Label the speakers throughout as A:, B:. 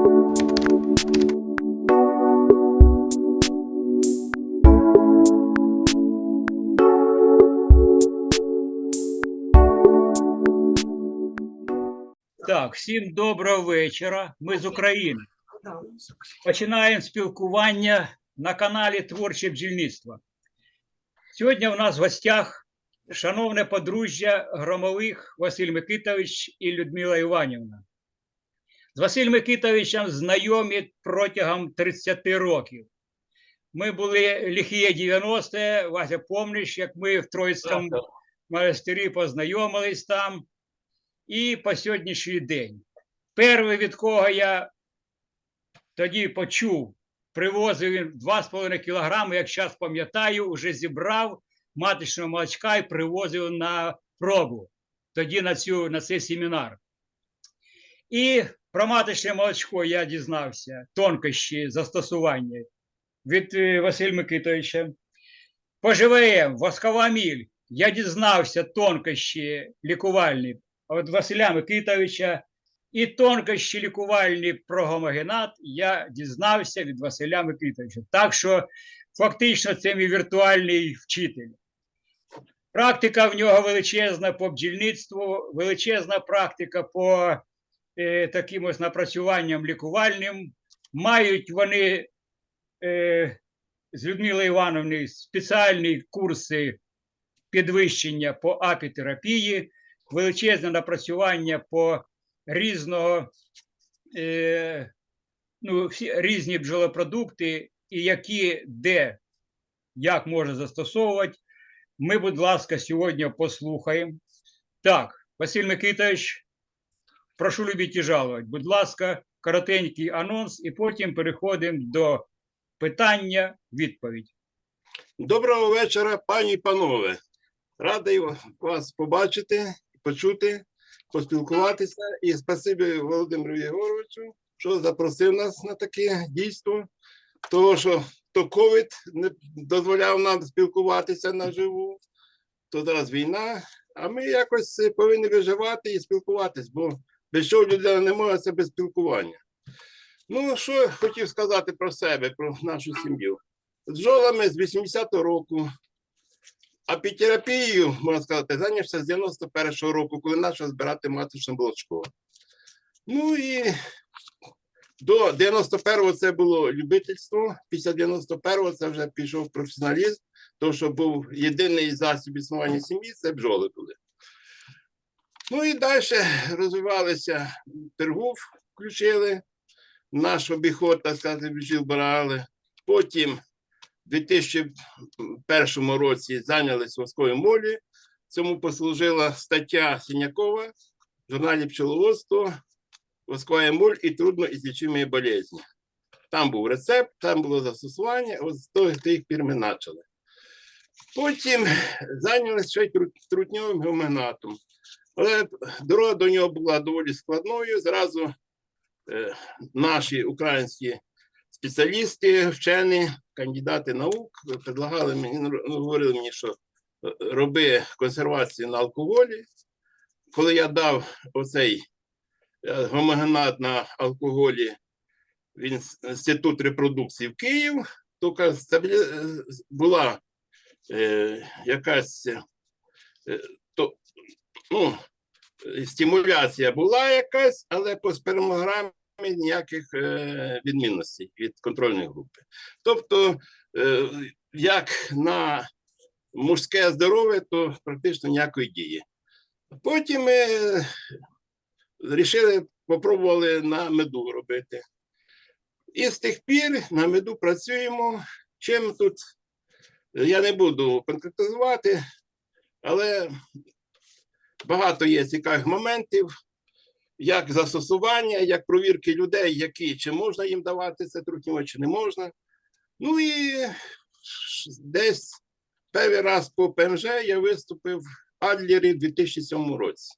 A: Так, всім доброго вечора. Ми з України. Починаємо спілкування на каналі Творче бджільництво. Сьогодні у нас в гостях шановне подружжя Громових Василь Микитович і Людмила Іванівна. З Василем Микитовичем знайомі протягом 30 років. Ми були ліхіє 90 Вася, помниш, як ми в Троїцькому монастирі познайомились там і по сьогоднішній день. Перший, від кого я тоді почув, привозив він 2,5 кілограми, як зараз пам'ятаю, вже зібрав маточного молочка і привозив на пробу, тоді на, цю, на цей семінар. І про маточне молочко я дізнався, тонкощі застосування від е, Василя Микитовича. По ЖВМ, воскова міль, я дізнався тонкощі лікувальні від Василя Микитовича і тонкощі лікувальні про гомогенат я дізнався від Василя Микитовича. Так що фактично це мій віртуальний вчитель. Практика в нього величезна по бджільництву, величезна практика по таким ось напрацюванням лікувальним. Мають вони е, з Людмилою Івановною спеціальні курси підвищення по апітерапії, величезне напрацювання по різного, е, ну, всі різні бджолопродукти, і які де, як можна застосовувати. Ми, будь ласка, сьогодні послухаємо. Так, Василь Микитович, прошу любити і жалувати. Будь ласка, коротенький анонс, і потім переходимо до питання, відповідь.
B: Доброго вечора, пані і панове. Радий вас побачити, почути, поспілкуватися. І спасибі Володимиру Єгоровичу, що запросив нас на таке дійство. Тому що то ковід не дозволяв нам спілкуватися наживу, то зараз війна, а ми якось повинні виживати і спілкуватись, бо без чого людина не може це без спілкування. Ну, що я хотів сказати про себе, про нашу сім'ю. З бджолами з 80-го року, апітерапією, можна сказати, зайнявся з 91-го року, коли почав збирати маточне молочко. Ну і до 91-го це було любительство, після 91-го це вже пішов професіоналізм, тому що був єдиний засіб існування сім'ї це бджоли були. Ну і далі розвивалися торгов, включили, наш обіход, так сказати, брали. Потім у 2001 році зайнялися воскові молі. Цьому послужила стаття Сінякова в журналі пчеловодство «Восковая моль і трудно трудноізлічимі болезні. Там був рецепт, там було застосування, от з тих пір ми почали. Потім зайнялися ще й трутньовим гомогенатом. Але дорога до нього була доволі складною. Зразу е, наші українські спеціалісти, вчені, кандидати наук предлагали мені, ну, говорили мені, що е, роби консервацію на алкоголі. Коли я дав оцей е, гомогенат на алкоголі в інститут репродукції в Київ, то була якась ну, стимуляція була якась, але по спермограмі ніяких е, відмінностей від контрольної групи. Тобто, е, як на мужське здоров'я, то практично ніякої дії. Потім ми вирішили, попробували на меду робити. І з тих пір на меду працюємо. Чим тут я не буду конкретизувати, але багато є цікавих моментів, як застосування, як провірки людей, які чи можна їм давати це трутньо, чи не можна. Ну і десь перший раз по ПМЖ я виступив в Адлері в 2007 році.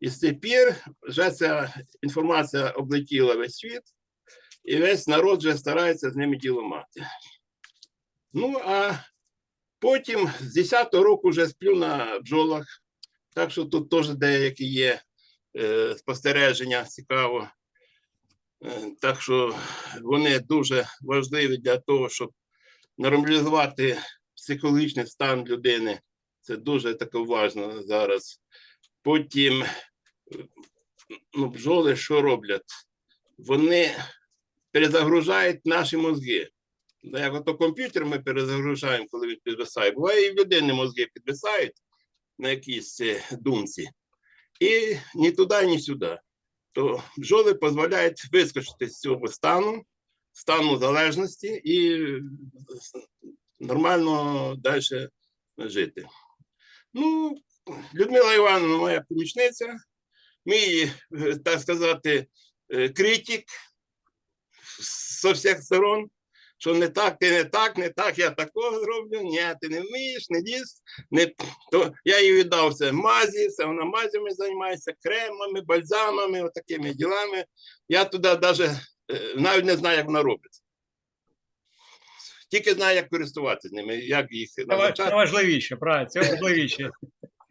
B: І з тих пір вже ця інформація облетіла весь світ, і весь народ вже старається з ними діло мати. Ну, а потім з 10-го року вже сплю на бджолах, так що тут теж деякі є е, спостереження цікаво. Е, Так що вони дуже важливі для того, щоб нормалізувати психологічний стан людини. Це дуже таке важливо зараз. Потім е, ну, бджоли що роблять? Вони перезагружають наші мозги. Ну, Як ото комп'ютер ми перезагружаємо, коли він підвисає. Буває, і в людини мозги підвисають на якійсь е, думці. І ні туди, ні сюди. То бджоли дозволяють вискочити з цього стану, стану залежності і е, нормально далі жити. Ну, Людмила Івановна, моя помічниця, мій, е, так сказати, критик з всіх сторон, що не так, ти не так, не так, я такого зроблю, ні, ти не вмієш, не ліз. Не... То я їй віддав все мазі, все вона мазями займається, кремами, бальзамами, отакими ділами. Я туди навіть навіть не знаю, як вона робиться. Тільки знаю, як користуватися ними, як їх
A: Це ва- це важливіше, правильно, це важливіше.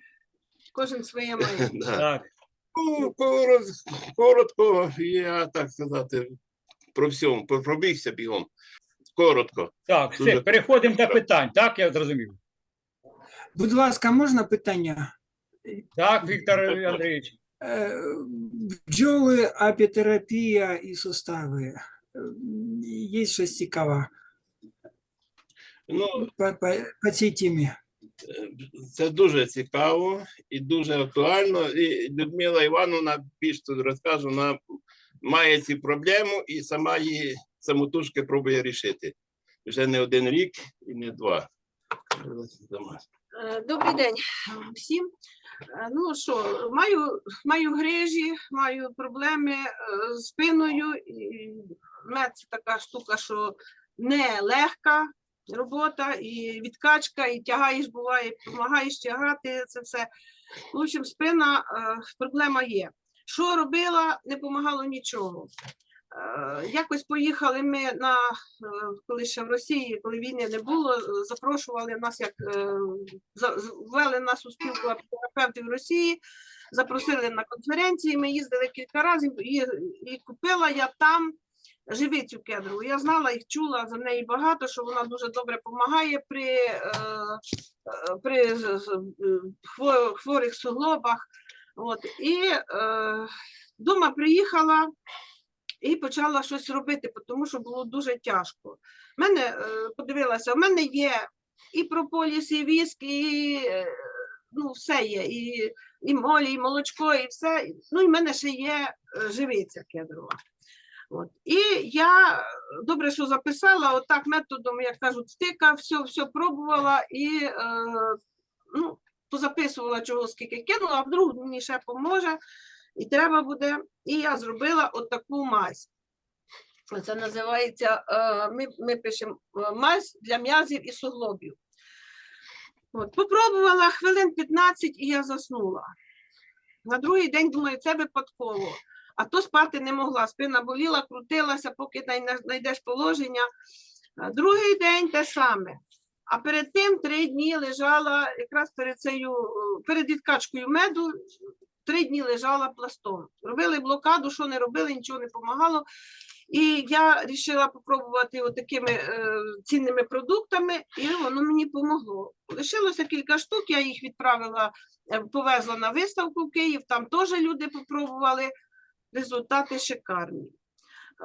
C: Кожен своє має.
A: Так.
B: Ну, коротко, я так сказати, про всьому, пробігся бігом. Коротко.
A: Так, все,
B: Дуже-
A: переходимо до питань. Так, я зрозумів.
D: Будь ласка, можна питання?
A: Так, Віктор Андрійович.
D: Е, Бджоли, апітерапія і сустави. Е, Є щось цікаве
B: Ну,
D: по, по, по цій темі.
B: це дуже цікаво і дуже актуально. І Людмила Івановна більш тут розкаже, вона має ці проблеми і сама її самотужки пробує рішити. Вже не один рік і не два.
C: Е, Добрий день всім. Е, Ну що, маю, маю грижі, маю проблеми е, з спиною. Мед це така штука, що не легка робота, і відкачка, і тягаєш, буває, допомагаєш тягати це все. В общем, спина, е, проблема є. Що робила, не допомагало нічого. Е, Якось поїхали ми на е, коли ще в Росії, коли війни не було, е, запрошували нас, як ввели нас у спілку терапевтів Росії, запросили на конференції. Ми їздили кілька разів і, і купила я там живицю кедрову. Я знала їх, чула за неї багато, що вона дуже добре допомагає при, при хворих суглобах. От. І дома приїхала і почала щось робити, тому що було дуже тяжко. В мене е, подивилася, в мене є і прополіс, і віск, і е, ну, все є, і, і молі, і молочко, і все. Ну, і в мене ще є е, живиця кедрова. От. І я добре, що записала, отак методом, як кажуть, втика, все, все пробувала і е, ну, позаписувала чого скільки кинула, а вдруг мені ще поможе, і треба буде. І я зробила отаку мазь. Це називається, е, ми, ми пишемо е, мазь для м'язів і суглобів. От, попробувала хвилин 15 і я заснула. На другий день думаю, це випадково. А то спати не могла. Спина боліла, крутилася, поки знайдеш положення. Другий день те саме. А перед тим три дні лежала якраз перед цією, перед відкачкою меду, три дні лежала пластом. Робили блокаду, що не робили, нічого не допомагало. І я вирішила спробувати такими е, цінними продуктами, і воно мені допомогло. Лишилося кілька штук, я їх відправила, е, повезла на виставку в Київ, там теж люди попробували. Результати шикарні.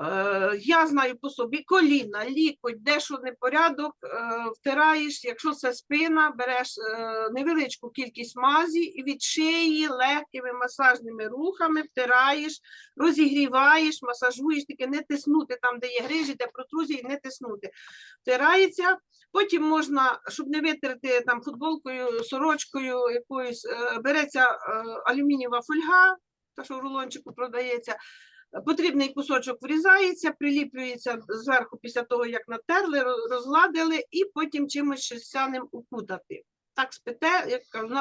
C: Е, я знаю по собі коліна, лікоть, де що непорядок, е, втираєш, якщо це спина, береш е, невеличку кількість мазі і від шиї легкими масажними рухами втираєш, розігріваєш, масажуєш, таке не тиснути там, де є грижі, де протрузії, не тиснути. Втирається, потім можна, щоб не витерти там футболкою, сорочкою якоюсь, береться алюмінієва фольга, та що в рулончику продається. Потрібний кусочок врізається, приліплюється зверху після того, як натерли, ро- розгладили, і потім чимось шерстяним укутати. Так спите, як кажу,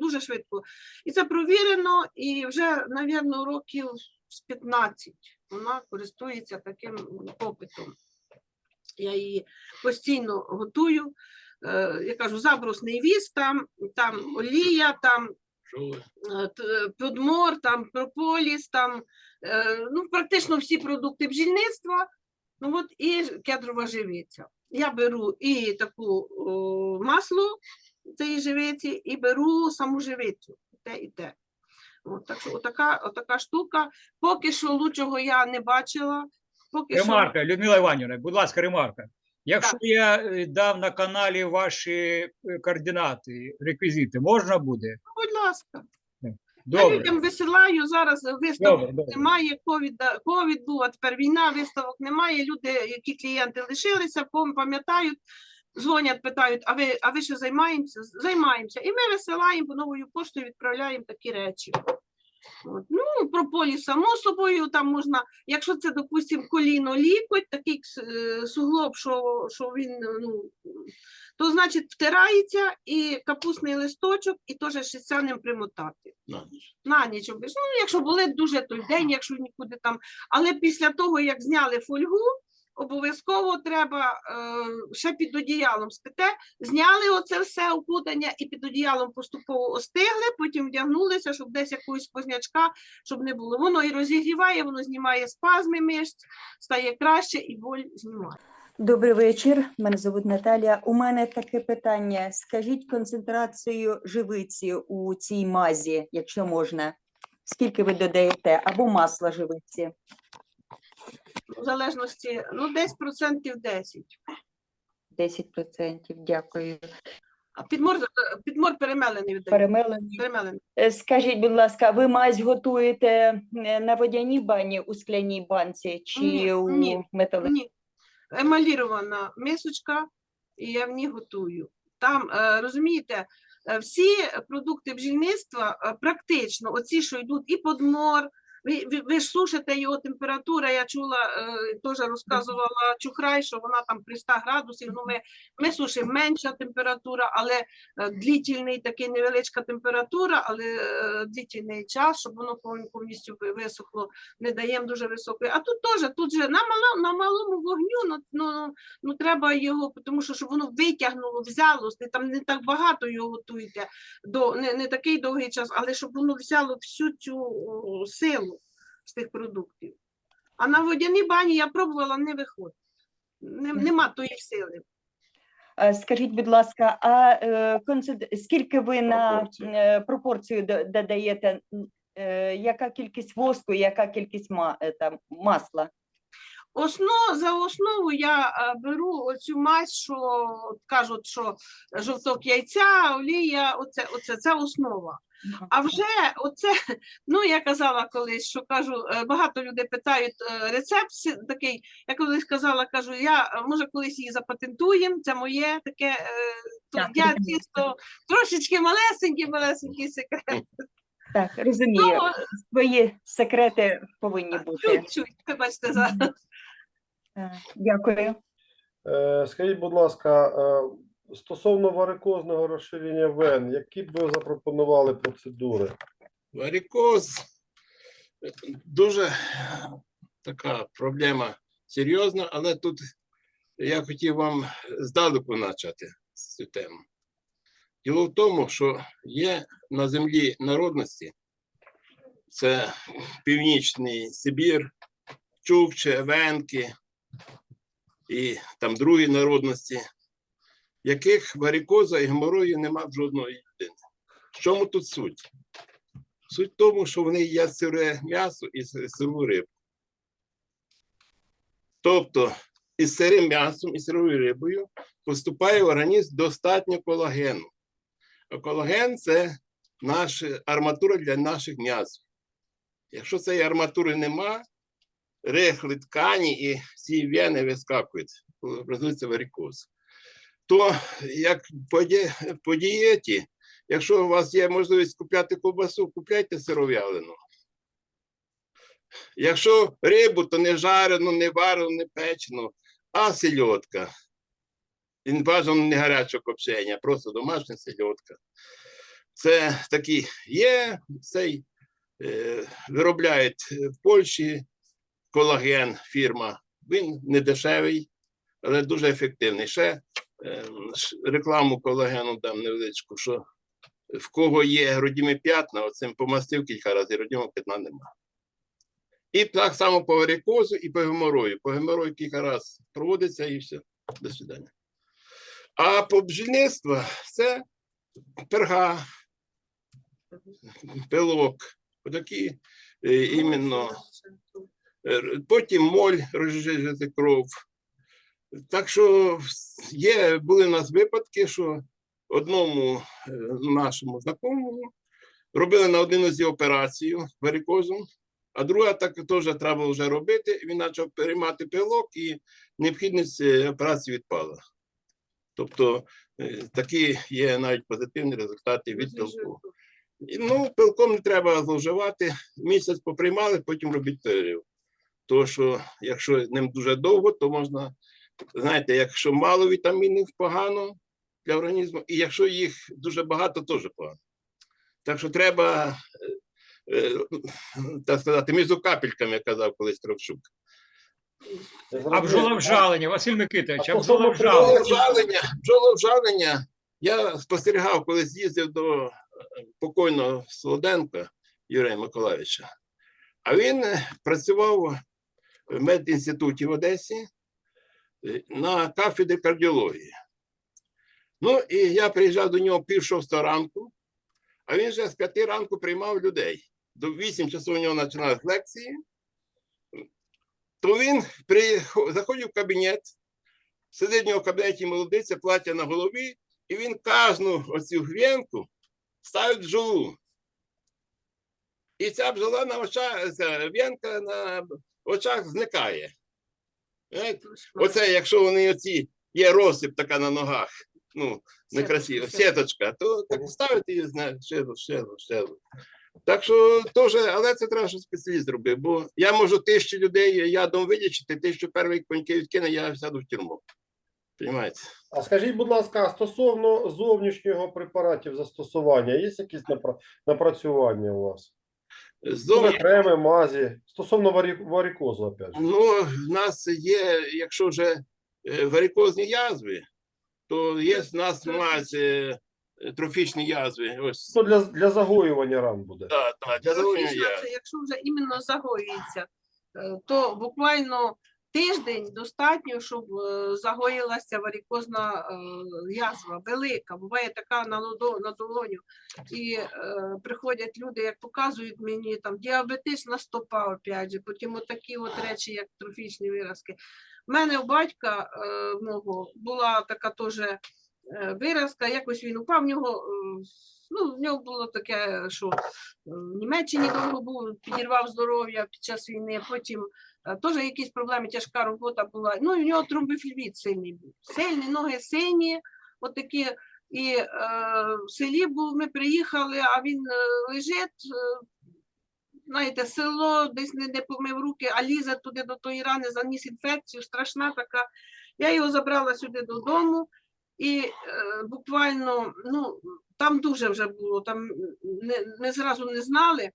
C: дуже швидко. І це провірено, і вже, мабуть, років з 15 вона користується таким попитом. Я її постійно готую. Е, Я кажу, забрусний віз, там, там олія, там Подмор, там прополіс, там е, ну, практично всі продукти бджільництва. Ну от і кедрова живиця. Я беру і таку о, масло цієї живиці, і беру саму живицю. І те, і те. От, так що отака, отака штука. Поки що лучшого я не бачила. Поки що,
A: Людмила Іванівна, будь ласка, ремарка. Якщо я е, дав на каналі ваші е, координати, реквізити, можна буде?
C: будь ласка, я людям висилаю зараз виставок.
A: добре, добре.
C: Немає ковід був, а тепер війна, виставок немає. Люди, які клієнти лишилися, пам'ятають, дзвонять, питають, а ви, а ви що займаємося? Займаємося. І ми висилаємо по новою поштою, відправляємо такі речі. От. Ну, про полі, само собою, там можна, якщо це, допустимо, коліно лікоть, такий е, суглоб, що, що він, ну, то значить втирається і капустний листочок, і теж шістяним примотати
B: На ніч.
C: на ніч. Ну, якщо болить дуже той день, якщо нікуди там. Але після того, як зняли фольгу, обов'язково треба е, ще під одіялом спите, зняли оце все окутання і під одіялом поступово остигли, потім вдягнулися, щоб десь якогось познячка, щоб не було. Воно і розігріває, воно знімає спазми мишць, стає краще і боль знімає.
E: Добрий вечір. Мене звуть Наталія. У мене таке питання. Скажіть концентрацію живиці у цій мазі, якщо можна. Скільки ви додаєте? Або масла живиці?
C: В залежності, ну, десь процентів 10.
E: 10%. Дякую.
C: А підмор, підмор перемелений віддає.
E: Перемелені.
C: Перемелений.
E: Е, Скажіть, будь ласка, ви мазь готуєте е, на водяній бані у скляній банці чи
C: Ні,
E: у
C: ні,
E: металевій?
C: Ні, емалірована мисочка, і я в ній готую. Там, е, розумієте, е, всі продукти бджільництва е, практично, оці, що йдуть і подмор, ви, ви, ж сушите його температура, я чула, е, теж розказувала Чухрай, що вона там при 100 градусів, ну ми, ми сушимо менша температура, але е, длительний такий невеличка температура, але е, длительний час, щоб воно повн- повністю висохло не даємо дуже високої. А тут теж, тут же на, мало, на малому вогню, ну, ну, ну треба його, тому що щоб воно витягнуло, взяло, там не так багато його готуєте, до, не, не такий довгий час, але щоб воно взяло всю цю силу з тих продуктів. А на водяній бані я пробувала, не виходить. Нема тої сили.
E: Е, Скажіть, будь ласка, а е, скільки ви на
B: Пропорцію.
E: е, пропорцію додаєте? е, Яка кількість воску, яка кількість ма- там, масла?
C: Основ, за основу я е, беру оцю мазь, що кажуть, що жовток яйця, олія, оце, оце, це основа. А вже оце, ну я казала колись, що кажу, е, багато людей питають е, рецепт такий. Я колись казала, кажу, я може колись її запатентуємо, це моє таке. то
E: Так,
C: я чисто трошечки малесенький, малесенький секрет.
E: Так, розумію. Свої секрети повинні бути.
C: чуть-чуть, вибачте за.
E: Е, Дякую.
F: Е, Скажіть, будь ласка, е, стосовно варикозного розширення вен, які б ви запропонували процедури?
B: Варикоз дуже така проблема серйозна, але тут я хотів вам здалеку почати цю тему. Діло в тому, що є на землі народності, це Північний Сибір, Чукче, Венки і там другі народності, яких варикоза і геморою нема в жодної людини. В чому тут суть? Суть в тому, що вони їдять сире м'ясо і сиру рибу. Тобто із сирим м'ясом і сирою рибою поступає в організм достатньо колагену. А колаген це наша арматура для наших м'язів. Якщо цієї арматури нема, рихлі ткані і ці вени вискакують, образується варикоз. То як по, дієті, Якщо у вас є можливість купляти ковбасу, купляйте сиров'ялену. Якщо рибу, то не жарену, не варену, не печену, а сельодка. І бажано не гарячого копчення, просто домашня сельодка. Це такі є, цей е, виробляють в Польщі колаген фірма. Він не дешевий, але дуже ефективний. Ще е, рекламу колагену дам невеличку, що в кого є родімі п'ятна, оцим помастив кілька разів, родімого п'ятна немає. І так само по варикозу і по геморою. По геморою кілька разів проводиться і все. До свидання. А по бджільництву це перга, пилок, отакі е, іменно. Е, Потім моль розжижити кров. Так що є, були у нас випадки, що одному е, нашому знакомому робили на один із операцію варикозом, а друга так теж треба вже робити. Він почав переймати пилок і необхідність е, операції відпала. Тобто такі є навіть позитивні результати від пилку. Ну, пилком не треба зловживати. Місяць поприймали, потім робіть перерив. Тому що якщо ним дуже довго, то можна, знаєте, якщо мало вітамінів погано для організму, і якщо їх дуже багато, теж погано. Так що треба, е, е, так сказати, між капельками, як казав колись Кравчук.
F: Я
A: А бджоловжалення, Василь Микитович,
F: А стосовно
A: бджоловжалення.
B: Я спостерігав, коли з'їздив до е, покойного Солоденка Юрія Миколаївича. А він працював в медінституті в Одесі е, на кафедрі кардіології. Ну, і я приїжджав до нього пів шостого ранку, а він вже з п'яти ранку приймав людей. До вісім часов у нього починалися лекції. То він прихо- заходив в кабінет, сидить в нього в кабінеті молодиця, плаття на голові, і він кожну оцю гвінку ставить бджолу. І ця бджола на очах, в'янка на очах зникає. Оце, якщо вони оці є розсип така на ногах, ну, некрасиво, сіточка, то так ставити її, знаєте, ще раз, ще раз, ще. Так що теж, але це треба, щоб спеціаліст робив, бо я можу тисячу людей ядом видячити, тисячу перших коньків відкине, я сяду в тюрму. Понімаєте?
F: А скажіть, будь ласка, стосовно зовнішнього препаратів застосування, є якісь напрацювання у вас?
B: Зовні,
F: Креми, мазі, стосовно варікозу, опять же.
B: ну, в нас є, якщо вже варікозні язви, то є в нас мазь е, трофічні язви. Ось,
F: То для, для загоювання ран буде.
B: так, так, для загоювання.
C: Фактично, це якщо вже іменно загоюється, е, то буквально тиждень достатньо, щоб е, загоїлася варикозна е, язва, велика, буває така на, долоню. І е, приходять люди, як показують мені, там діабетична стопа, опять же, потім отакі от речі, як трофічні виразки. У мене у батька е, мого була така теж е, виразка, якось він упав, в нього, ну, в нього було таке, що в Німеччині довго був, підірвав здоров'я під час війни, потім теж якісь проблеми, тяжка робота була. Ну, і нього тромбофільвіт сильний був. Сильні, ноги сині, от такі. І е, в селі був, ми приїхали, а він е, лежить, е, знаєте, село десь не, не помив руки, а лізе туди до тої рани, заніс інфекцію, страшна така. Я його забрала сюди додому, і е, буквально, ну, там дуже вже було, там не, не зразу не знали.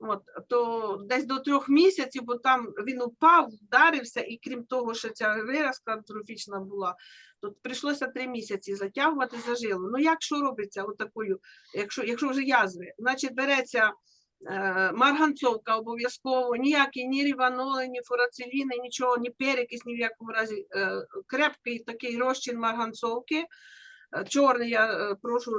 C: От, то десь до трьох місяців, бо там він упав, вдарився, і крім того, що ця виразка трофічна була, то прийшлося три місяці затягувати зажило. Ну як що робиться отакою, якщо, якщо вже язви? Значить, береться е, марганцовка обов'язково, ніякі ні ріваноли, ні фурациліни, нічого, ні перекис, ні в якому разі. Е, крепкий такий розчин марганцовки. Е, Чорний я е, прошу е,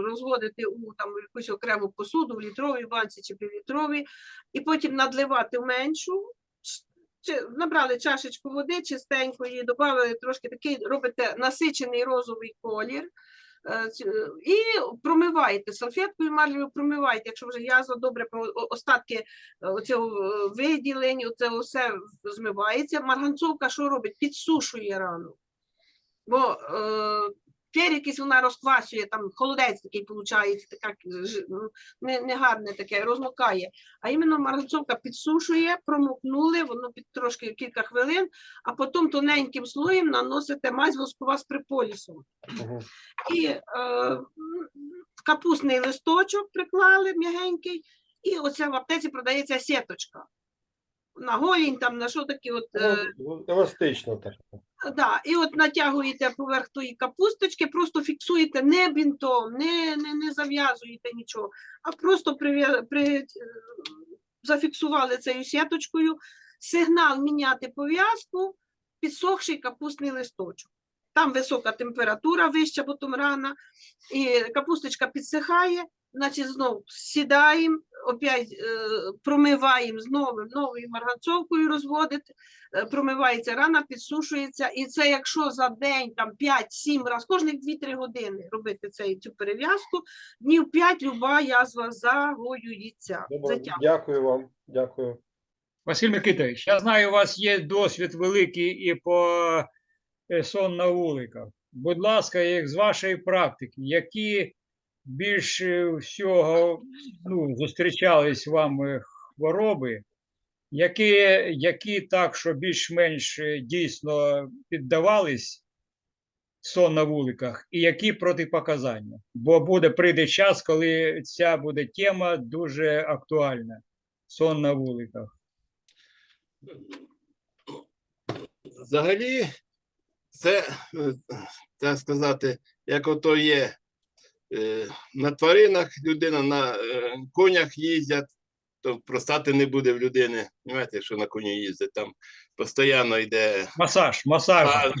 C: розводити у там якусь окрему посуду, в літровій банці чи півлітровій, і потім надливати меншу. Чи- Набрали чашечку води чистенької, додали трошки такий, робите насичений розовий колір. І промиваєте салфеткою марлевою, промиваєте, якщо вже язва добре остатки оцього е, виділень, оце все змивається. Марганцовка що робить? Підсушує рану. Бо е, перекись вона розквасює, там холодець такий виходить, така ну, не, не таке, розмокає. А іменно марганцовка підсушує, промокнули, воно під трошки кілька хвилин, а потім тоненьким слоєм наносите мазь воскова з приполісом.
F: Мгм.
C: І е, капустний листочок приклали м'ягенький, і оце в аптеці продається сіточка. На голінь, там на що такі от. е,
F: Ну, еластично так.
C: Да, і от натягуєте поверх тої капусточки, просто фіксуєте не бінтом, не, не, не зав'язуєте нічого, а просто прив'я- при, е, зафіксували цією сіточкою. Сигнал міняти пов'язку, підсохший капустний листочок. Там висока температура, вища потім рана, і капусточка підсихає, значить знов сідаємо, опять е, промиваємо з новим, новою марганцовкою розводити, е, промивається рана, підсушується. І це якщо за день там 5-7 разів, кожних 2-3 години робити цей, цю перев'язку, днів 5 люба язва загоюється.
F: Добре, дякую вам. Дякую.
A: Василь Микитович, я знаю, у вас є досвід великий і по е, сон на вуликах. Будь ласка, як з вашої практики, які більше всього ну, зустрічались вам хвороби, які, які так, що більш-менш е, дійсно піддавались сон на вуликах, і які протипоказання? Бо буде прийде час, коли ця буде тема дуже актуальна. Сон на вуликах.
B: Взагалі, це, е, так сказати, як ото є на тваринах людина, на е, конях їздять, то простати не буде в людини. Знаєте, якщо на коні їздять, там постійно йде
A: Масаж, масаж.
B: а,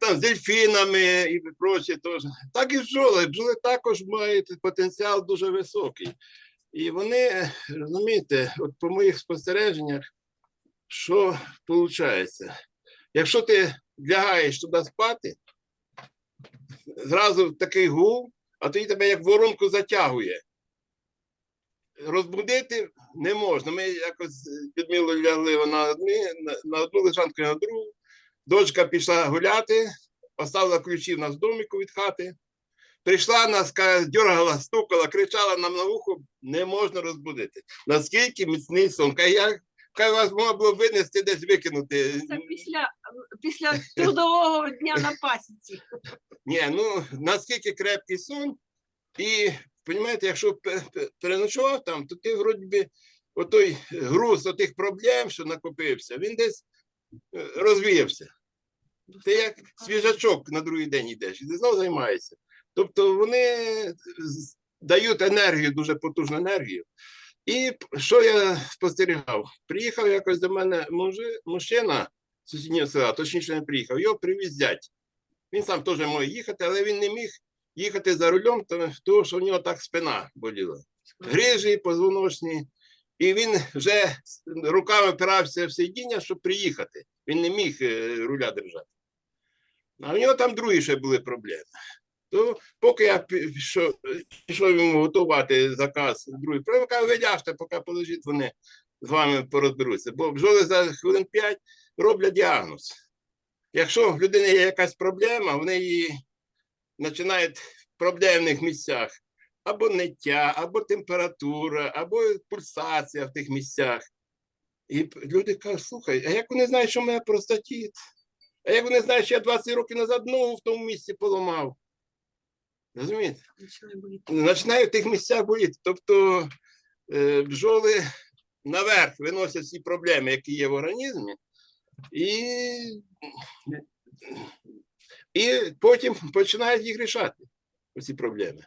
B: там з дельфінами і прочі теж. Так і бджоли. Бджоли також мають потенціал дуже високий. І вони, розумієте, от по моїх спостереженнях, що виходить? Якщо ти лягаєш туди спати, зразу такий гул, а тоді тебе як воронку затягує. Розбудити не можна. Ми якось під Мілою лягли вона одні, на, на одну лежанку і на другу. Дочка пішла гуляти, поставила ключі в нас в доміку від хати. Прийшла нас, дергала, стукала, кричала нам на вухо, не можна розбудити. Наскільки міцний сон. Я, каже, вас можна було винести десь викинути.
C: Це після, після трудового дня на пасіці.
B: Ні, ну наскільки крепкий сон, і розумієте, якщо пе- пе- переночував там, то ти вроді би отой груз отих проблем, що накопився, він десь е, розвіявся. Ти як свіжачок на другий день йдеш, і ти знову займаєшся. Тобто вони дають енергію, дуже потужну енергію. І що я спостерігав? Приїхав якось до мене мужи, мужчина з сусіднього села, точніше не приїхав, його привіз зять. Він сам теж може їхати, але він не міг їхати за рулем, тому- що в нього так спина боліла. Грижі, позвоночні. І він вже руками опирався в сидіння, щоб приїхати. Він не міг е, руля держати. А в нього там другі ще були проблеми. То поки я пішов, пішов йому готувати заказ другий, каже, видяжте, поки полежить, вони з вами порозберуться. Бо бджоли за хвилин 5 роблять діагноз. Якщо в людини є якась проблема, вони її починають в проблемних місцях або ниття, або температура, або пульсація в тих місцях. І люди кажуть, слухай, а як вони знають, що в мене простатіт? А як вони знають, що я 20 років назад ногу в тому місці поламав? Розумієте? Починає в тих місцях боліти. Тобто е, бджоли наверх виносять всі проблеми, які є в організмі, і, і потім починають їх рішати, ці проблеми.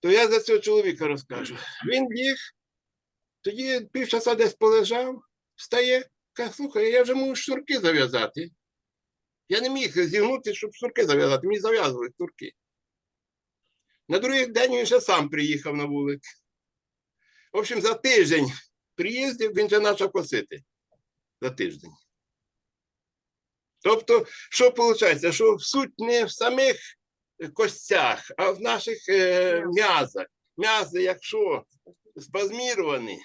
B: То я за цього чоловіка розкажу. Він ліг, тоді півчаса десь полежав, встає, каже, слухай, я вже можу шнурки зав'язати. Я не міг зігнути, щоб шнурки зав'язати, мені зав'язували шнурки. На другий день він ще сам приїхав на вулик. В общем, за тиждень приїздив, він вже почав косити. За тиждень. Тобто, що виходить? Що суть не в самих костях, а в наших е, м'язах. М'язи, якщо спазміровані,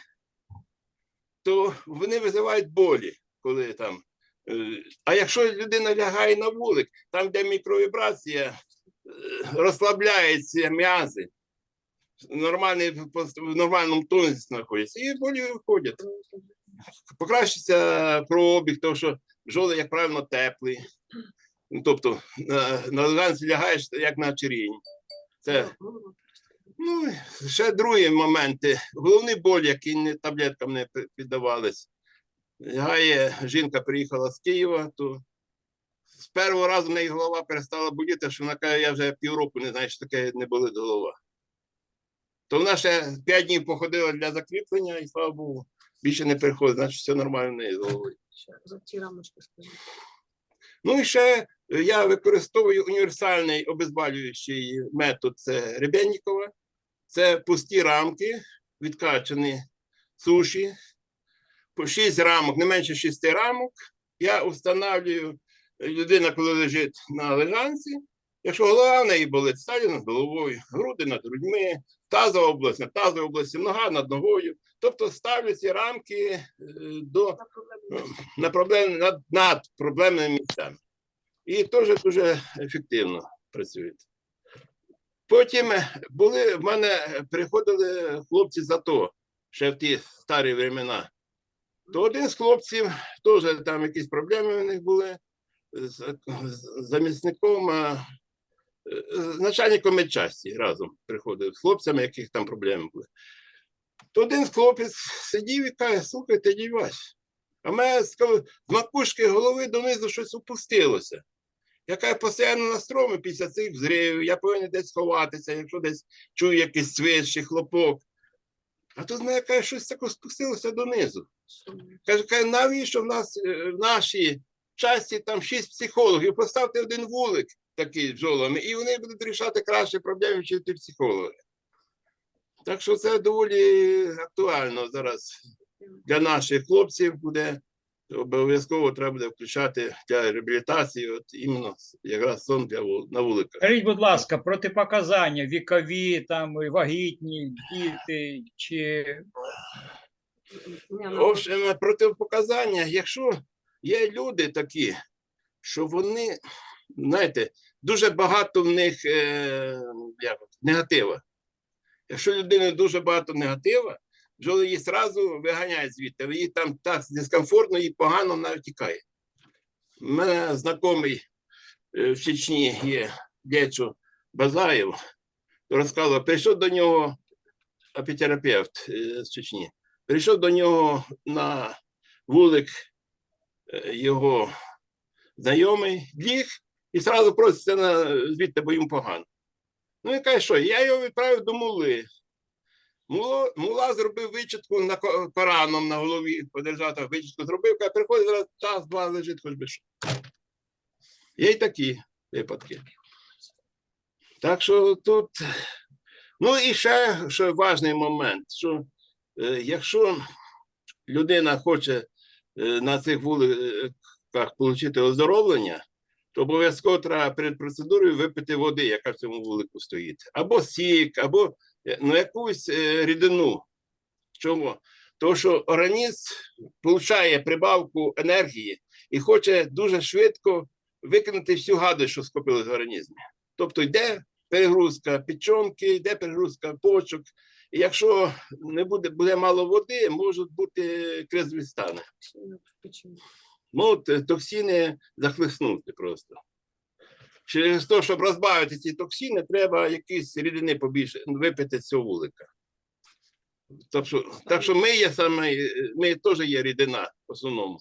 B: то вони визивають болі, коли там. Е, А якщо людина лягає на вулик, там, де мікровібрація, е, розслабляються м'язи, нормальний, в нормальному тонусі знаходяться, і болі виходять. Покращиться кровообіг, тому що бджоли, як правило, теплі. Ну, Тобто на, лежанці лягаєш як на черінь. Це ну, ще другі моменти. Головний боль, який таблеткам не піддавались. Гає, жінка приїхала з Києва, то з першого разу в неї голова перестала боліти, що вона каже, я вже півроку не знаю, що таке не болить голова. То вона ще п'ять днів походила для закріплення, і слава Богу, більше не приходить, значить все нормально в неї з головою.
C: За ці рамочки скажу.
B: Ну і ще е, я використовую універсальний обезболюючий метод це Ребеннікова. Це пусті рамки, відкачані суші, 6 рамок, не менше 6 рамок. Я встановлюю е, людина, коли лежить на лежанці. Якщо голова в неї болить, ставлю над головою, груди над грудьми, тазова область над тазовою областю, нога над ногою. Тобто ставлю ці рамки е, до на проблем, над, над проблемними місцями. І теж дуже ефективно працюють. Потім е, були в мене е, приходили хлопці з АТО, ще в ті старі времена. То один з хлопців, теж там якісь проблеми у них були з, з замісником, е, з начальником медчасті разом приходив з хлопцями, яких там проблеми були. То один хлопець сидів і каже: слухайте, дій Вась, а мене з з макушки голови донизу щось опустилося. Яка постійно на стромі після цих взривів, я повинен десь сховатися, якщо десь чую якийсь чи хлопок. А тут мене каже, щось таке спустилося донизу. Каже, каже, навіщо в нас е, в нашій часті там шість психологів? Поставте один вулик такий джолами, бджолами, і вони будуть рішати краще проблеми, ніж ті психологи. Так що це доволі актуально зараз для наших хлопців буде обов'язково треба буде включати для реабілітації, от іменно якраз сон для на вуликах.
A: Скажіть, будь ласка, протипоказання вікові, там вагітні, діти чи
C: Ні,
B: В
C: ну,
B: общем, протипоказання, якщо є люди такі, що вони, знаєте, дуже багато в них е, як, негатива. Якщо людини дуже багато негатива, бджоли її одразу виганяють звідти, їй там так дискомфортно, їй погано вона втікає. У мене знайомий е, в Чечні є Дячо Базаєв, розказував, прийшов до нього апітерапевт е, з Чечні. Прийшов до нього на вулик е, його знайомий, ліг і одразу проситься звідти, бо йому погано. Ну і каже, що я його відправив до мули. Мула зробив вичітку на Кораном на голові, подержати вичітку зробив, каже, приходить зараз час-два лежить, хоч би що. Є й такі випадки. Так що тут. Ну і ще що важний момент, що Е, Якщо людина хоче е, на цих вуликах отримати оздоровлення, то обов'язково треба перед процедурою випити води, яка в цьому вулику стоїть. Або сік, або е, ну, якусь е, рідину. Чому? Тому що організм отримує прибавку енергії і хоче дуже швидко викинути всю гадость, що скопилась в організмі. Тобто йде перегрузка печонки, йде перегрузка почок, і якщо не буде, буде мало води, можуть бути кризві стани. е, токсини захлиснути просто. Через те, щоб розбавити ці токсини, треба якісь рідини побільше випити з цього вулика. Так що, так що ми є саме, ми теж є рідина в основному.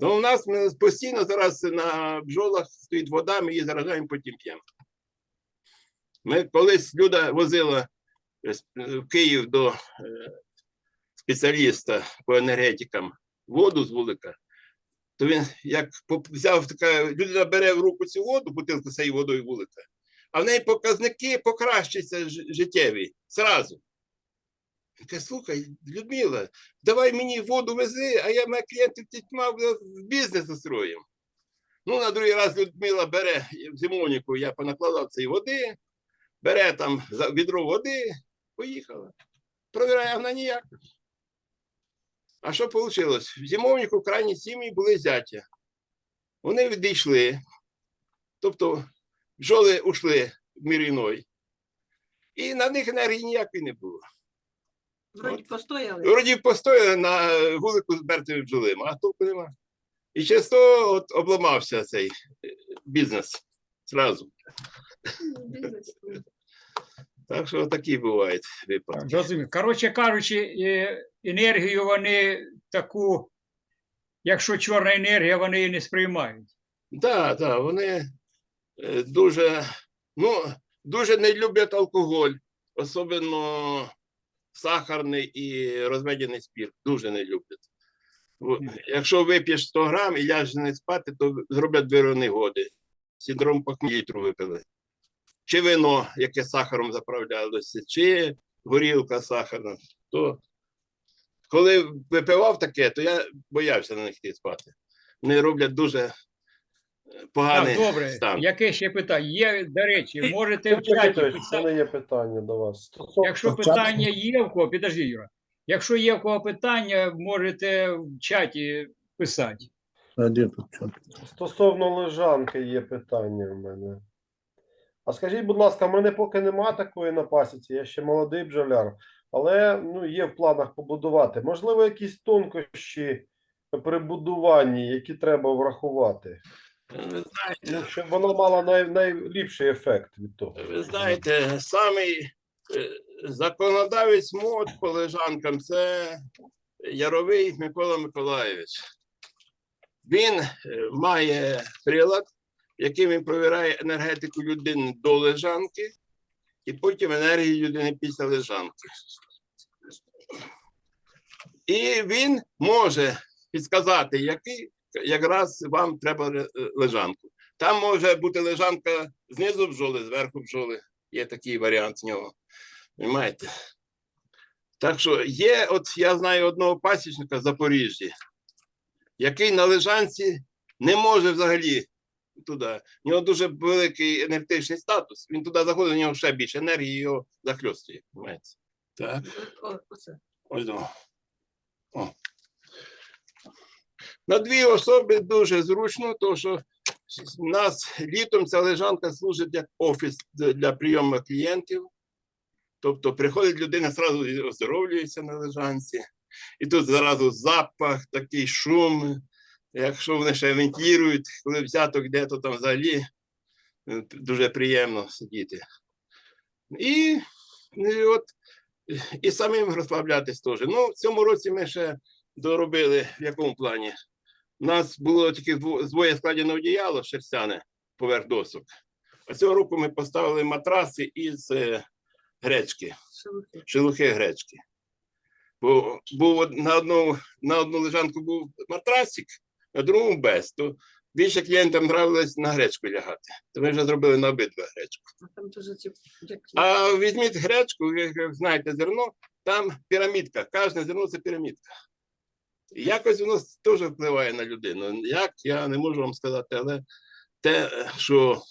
B: Ну, у нас постійно зараз на бджолах стоїть вода, ми її заражаємо, потім п'ємо. Ми колись Люда возила е, е, в Київ до е, спеціаліста по енергетикам воду з вулика, то він як взяв така, людина бере в руку цю воду, бутилку цією водою вулика, а в неї показники покращуються ж- життєві зразу. Він каже, слухай, Людмила, давай мені воду вези, а я моя клієнтів тітьма в бізнес устроїм. Ну, на другий раз Людмила бере в я понакладав цієї води, бере там відро води, поїхала. Провіряє, вона ніяк. А що вийшло? В зимовнику крайні сім'ї були зяття. Вони відійшли, тобто бджоли ушли в мір іной. І на них енергії ніякої не було.
C: Вроді постояли.
B: Вроді постояли на вулику з мертвими бджолами, а толку нема. І через то от обламався цей е, бізнес зразу.
C: Ну, бізнес.
B: Так що такі бувають випадки.
A: Зрозумів. Коротше кажучи, е, енергію вони таку якщо чорна енергія, вони її не сприймають.
B: Так, так, вони е, дуже, ну, дуже не люблять алкоголь, особливо сахарний і розведений спірт. Дуже не люблять. Якщо вип'єш 100 грам і ляжеш не спати, то зроблять виронегоди. Синдром похмілітру випили. Чи вино, яке сахаром заправлялося, чи горілка сахарна. То коли випивав таке, то я боявся на них йти спати. Вони роблять дуже е, поганий
A: Так, добре.
B: стан.
A: Яке ще питання? Є, до речі, можете в чаті писати.
F: мене є питання до вас.
A: Якщо питання є в кого, підожди, Юра. Якщо є в кого питання, можете в чаті писати.
G: А где тут?
F: Стосовно лежанки є питання в мене. А скажіть, будь ласка, в мене поки нема такої на пасіці, я ще молодий бджоляр, але ну, є в планах побудувати. Можливо, якісь тонкощі при будуванні, які треба врахувати,
B: Ви знаєте,
F: ну, щоб воно мало най, найліпший ефект від того.
B: ви знаєте, самий е, законодавець мод по лежанкам це Яровий Микола Миколаєвич. Він е, має прилад, яким він провіряє енергетику людини до лежанки, і потім енергію людини після лежанки. І він може підказати, який якраз вам треба лежанку. Там може бути лежанка знизу бджоли, зверху бджоли. Є такий варіант в нього. Понимаєте? Так що є, от я знаю одного пасічника в Запоріжжі, який на лежанці не може взагалі туди. У нього дуже великий енергетичний статус. Він туди заходить, у нього ще більше енергії його захльостує. Понимаєте? Так. Ось о. О. На дві особи дуже зручно, тому що у нас літом ця лежанка служить як офіс для прийому клієнтів. Тобто приходить людина, зразу оздоровлюється на лежанці. І тут зразу запах, такий шум. Якщо вони ще вентилюють, коли взяток йде, то там взагалі е, дуже приємно сидіти. І, і от і самим розслаблятись теж. Ну, в цьому році ми ще доробили в якому плані. У нас було тільки дво- двоє складено одіяло шерстяне поверх досок. А цього року ми поставили матраси із е, гречки,
C: Шелухи.
B: шелухи гречки. Бо був на одну, на одну лежанку був матрасик, на другому без. То більше клієнтам нравилось на гречку лягати. То ми вже зробили на обидва гречку.
C: А Там дуже ці
B: А візьміть гречку, ви як знаєте зерно, там пірамідка. Кожне зерно це пірамідка. І якось воно теж впливає на людину. Як я не можу вам сказати, але те, що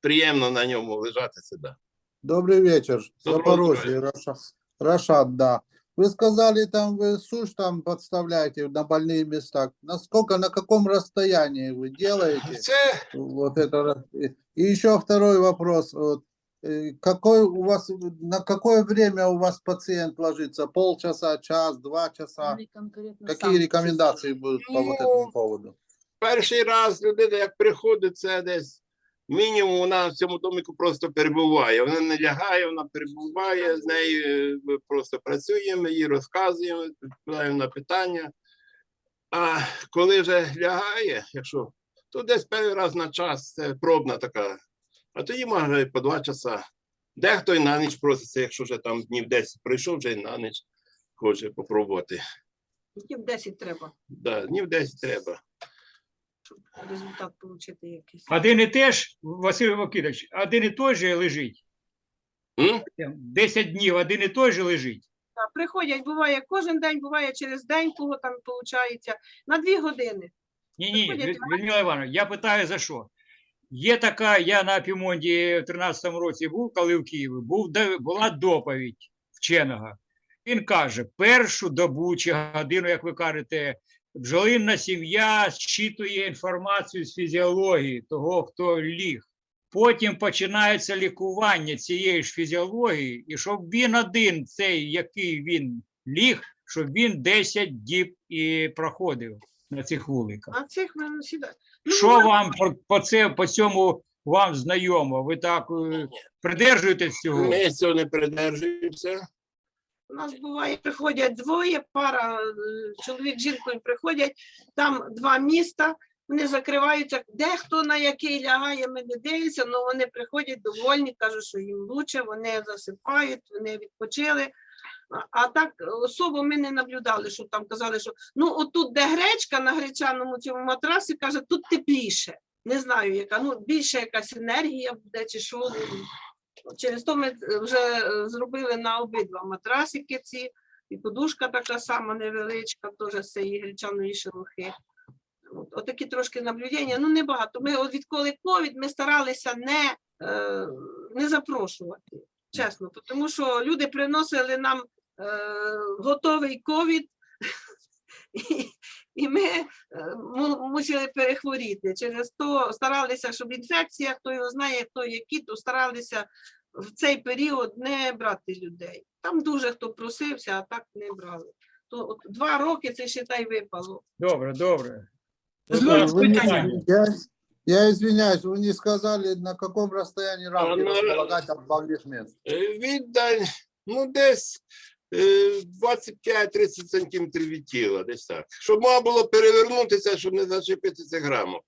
B: приємно на ньому лежати, це да.
G: Добрый вечер.
B: Доброго
G: Запорожье, Раша- Рашад, да. Вы сказали, там вы сушь там подставляете на больные места. Насколько, на каком расстоянии вы делаете?
B: Це
G: Вот это. и- еще второй вопрос. Вот, э, какой у вас, на какое время у вас пациент ложится? Полчаса, час, два часа? Какие рекомендации будут по вот
B: Ну,
G: этому поводу?
B: перший раз людина, як приходить, це десь мінімум вона в цьому домику просто перебуває. Вона не лягає, вона перебуває, з нею е, ми просто працюємо, їй розказуємо, відповідаємо на питання. А коли вже лягає, якщо, то десь перший раз на час це пробна така. А тоді може по два часа. Дехто і на ніч проситься, якщо вже там днів 10 пройшов, вже і на ніч хоче попробувати.
C: Днів 10 треба,
B: Да, днів 10 треба.
C: Щоб результат отримати якийсь.
A: Один і теж, Василь Вакидович, один і той же лежить.
B: М?
A: 10 днів один і той же лежить.
C: Так, Приходять, буває кожен день, буває через день, кого там виходить, на дві години.
A: Ні, ні,
C: Приходять,
A: Людмила Івановна, я питаю за що. Є така, я на Пімонді в 13-му році був, коли в Києві, був, була доповідь вченого. Він каже, першу добу чи годину, як ви кажете, бджолинна сім'я зчитує інформацію з фізіології того, хто ліг. Потім починається лікування цієї ж фізіології, і щоб він один, цей, який він ліг, щоб він 10 діб і проходив на цих вуликах.
C: А цих ми сюди. Ну,
A: Що вам по, по, це, по цьому вам знайомо? Ви так е, придержуєтесь цього?
B: Ми цього не придержуємося.
C: У нас буває, приходять двоє, пара е, чоловік з жінкою приходять, там два міста, вони закриваються, де хто на який лягає, ми не дивимося, але вони приходять довольні, кажуть, що їм лучше, вони засипають, вони відпочили. А- так особо ми не наблюдали, що там казали, що ну отут, де гречка на гречаному цьому матрасі, каже, тут тепліше. Не знаю, яка, ну більше якась енергія буде чи що. Через то ми е, вже е, зробили на обидва матрасики ці, і подушка така сама невеличка, теж з цієї гречаної шелухи. От, отакі трошки наблюдення, ну небагато. Ми от відколи ковід ми старалися не, е, не запрошувати, чесно, тому що люди приносили нам е, готовий ковід, і, і ми е, мусили перехворіти. Через то старалися, щоб інфекція, хто його знає, хто які, то старалися в цей період не брати людей. Там дуже хто просився, а так не брали. То от два роки це ще та й випало.
A: Добре, добре.
D: Дозвольте
G: Вы не-
D: питання.
G: Я, я извиняюсь, вы не сказали, на каком расстоянии рамки
B: Она-
G: располагать от багних мест.
B: Е, Віддаль, ну десь е, 25-30 сантиметрів від тіла, десь так. Щоб можна було перевернутися, щоб не зачепитися грамом.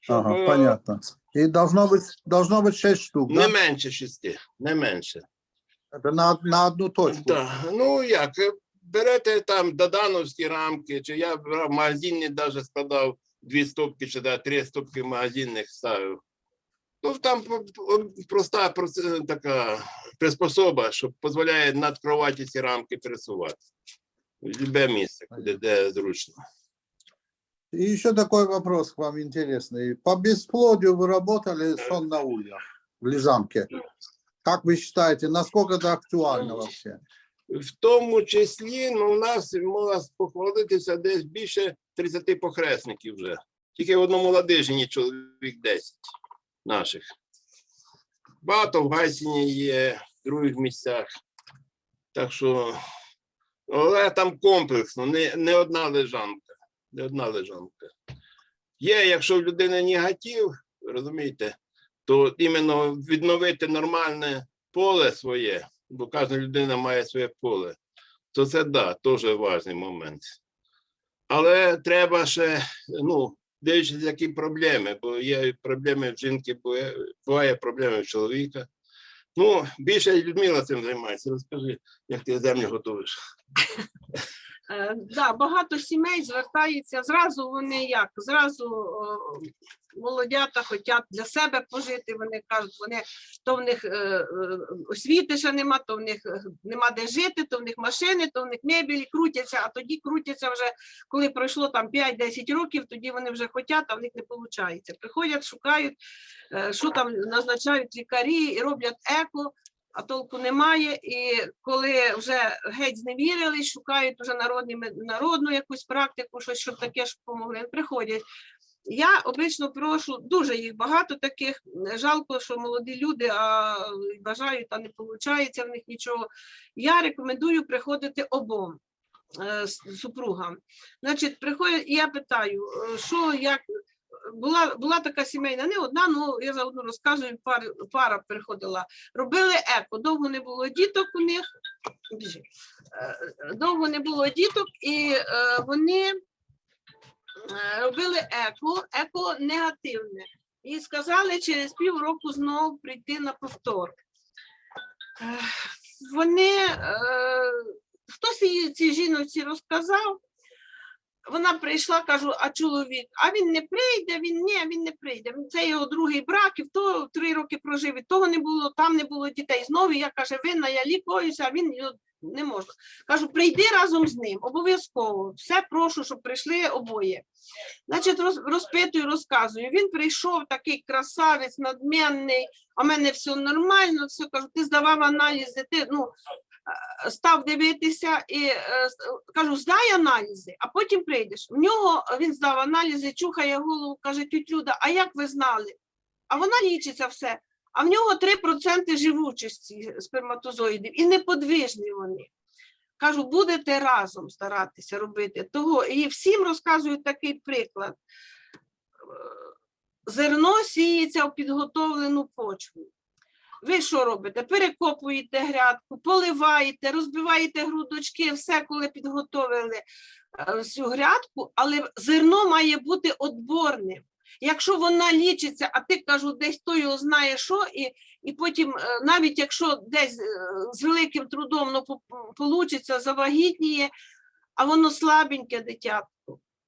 B: Щоб,
G: Ага,
B: е,
G: понятно. И должно быть, должно быть 6 штук,
B: Не
G: да?
B: менше шести, не менше.
G: Это на, на одну точку.
B: Так, ну як, е, берете там додановські рамки, чи я брав магазинні, навіть складав дві стопки, чи да, три стопки магазинних ставив. Ну, там по- по- проста проц- така приспособа, що дозволяє над кроваті ці рамки пересувати. В любе місце, куди де зручно.
G: И еще такой вопрос к вам интересный. По бесплодию вы работали сон на ульях в Лежанке? Как вы считаете, насколько это актуально вообще?
B: В тому числі, ну, у нас можна похвалитися десь більше 30 похресників вже. Тільки в одному ладижині чоловік 10 наших. Багато в Гайсіні є, в других місцях. Так що, але там комплексно, не, не одна лежанка. Не одна лежанка. Є, якщо в людини негатив, розумієте, то іменно відновити нормальне поле своє, бо кожна людина має своє поле, то це да, теж важливий момент. Але треба ще, ну, дивлячись, які проблеми, бо є проблеми в жінки, буває проблеми в чоловіка. Ну, більше Людмила цим займається. Розкажи, як ти землю готуєш.
C: Е, Да, багато сімей звертаються зразу. Вони як зразу о, молодята хочуть для себе пожити. Вони кажуть, вони то в них е, е, освіти ще нема, то в них е, нема де жити, то в них машини, то в них мебелі крутяться. А тоді крутяться вже коли пройшло там 5-10 років, тоді вони вже хочуть, а в них не виходить. Приходять, шукають, е, що там назначають лікарі і роблять еко а толку немає. І коли вже геть зневірили, шукають уже народні, народну якусь практику, щось, щоб таке ж помогли, приходять. Я обично прошу, дуже їх багато таких. Жалко, що молоді люди а бажають, а не виходить в них нічого. Я рекомендую приходити обом е, супругам. Значить, приходять, і я питаю, е, що як. Була, була така сімейна, не одна, ну я заодно розказую, пар, пара приходила робили еко. Довго не було діток у них. Е, Довго не було діток, і е, вони е, робили еко, еко негативне. І сказали через півроку знову прийти на повтор. Вони хтось їй цій жіночці розказав. Вона прийшла, кажу, а чоловік, а він не прийде, він ні, він не прийде. Це його другий брак, і в того три роки прожив, і того не було, там не було дітей. Знову я каже, винна, я лікуюся, а він не може. Кажу, прийди разом з ним, обов'язково. Все прошу, щоб прийшли обоє. Значить, роз, розпитую, розказую. Він прийшов такий красавець, надмінний, а в мене все нормально, все кажу, ти здавав аналізи, ти ну. Е, Став дивитися і е, кажу, здай аналізи, а потім прийдеш. В нього він здав аналізи, чухає голову, каже, тють Люда, а як ви знали? А вона лічиться все. А в нього 3% живучості сперматозоїдів і неподвижні вони. Кажу, будете разом старатися робити того. І всім розказую такий приклад. Е, Зерно сіється в підготовлену почву. Ви що робите? Перекопуєте грядку, поливаєте, розбиваєте грудочки, все, коли підготовили е, всю грядку, але зерно має бути отборним. Якщо вона лічиться, а ти кажу, десь хто його знає що, і, і потім, е, навіть якщо десь е, з великим трудом ну, получиться, завагітніє, а воно слабеньке дитятко.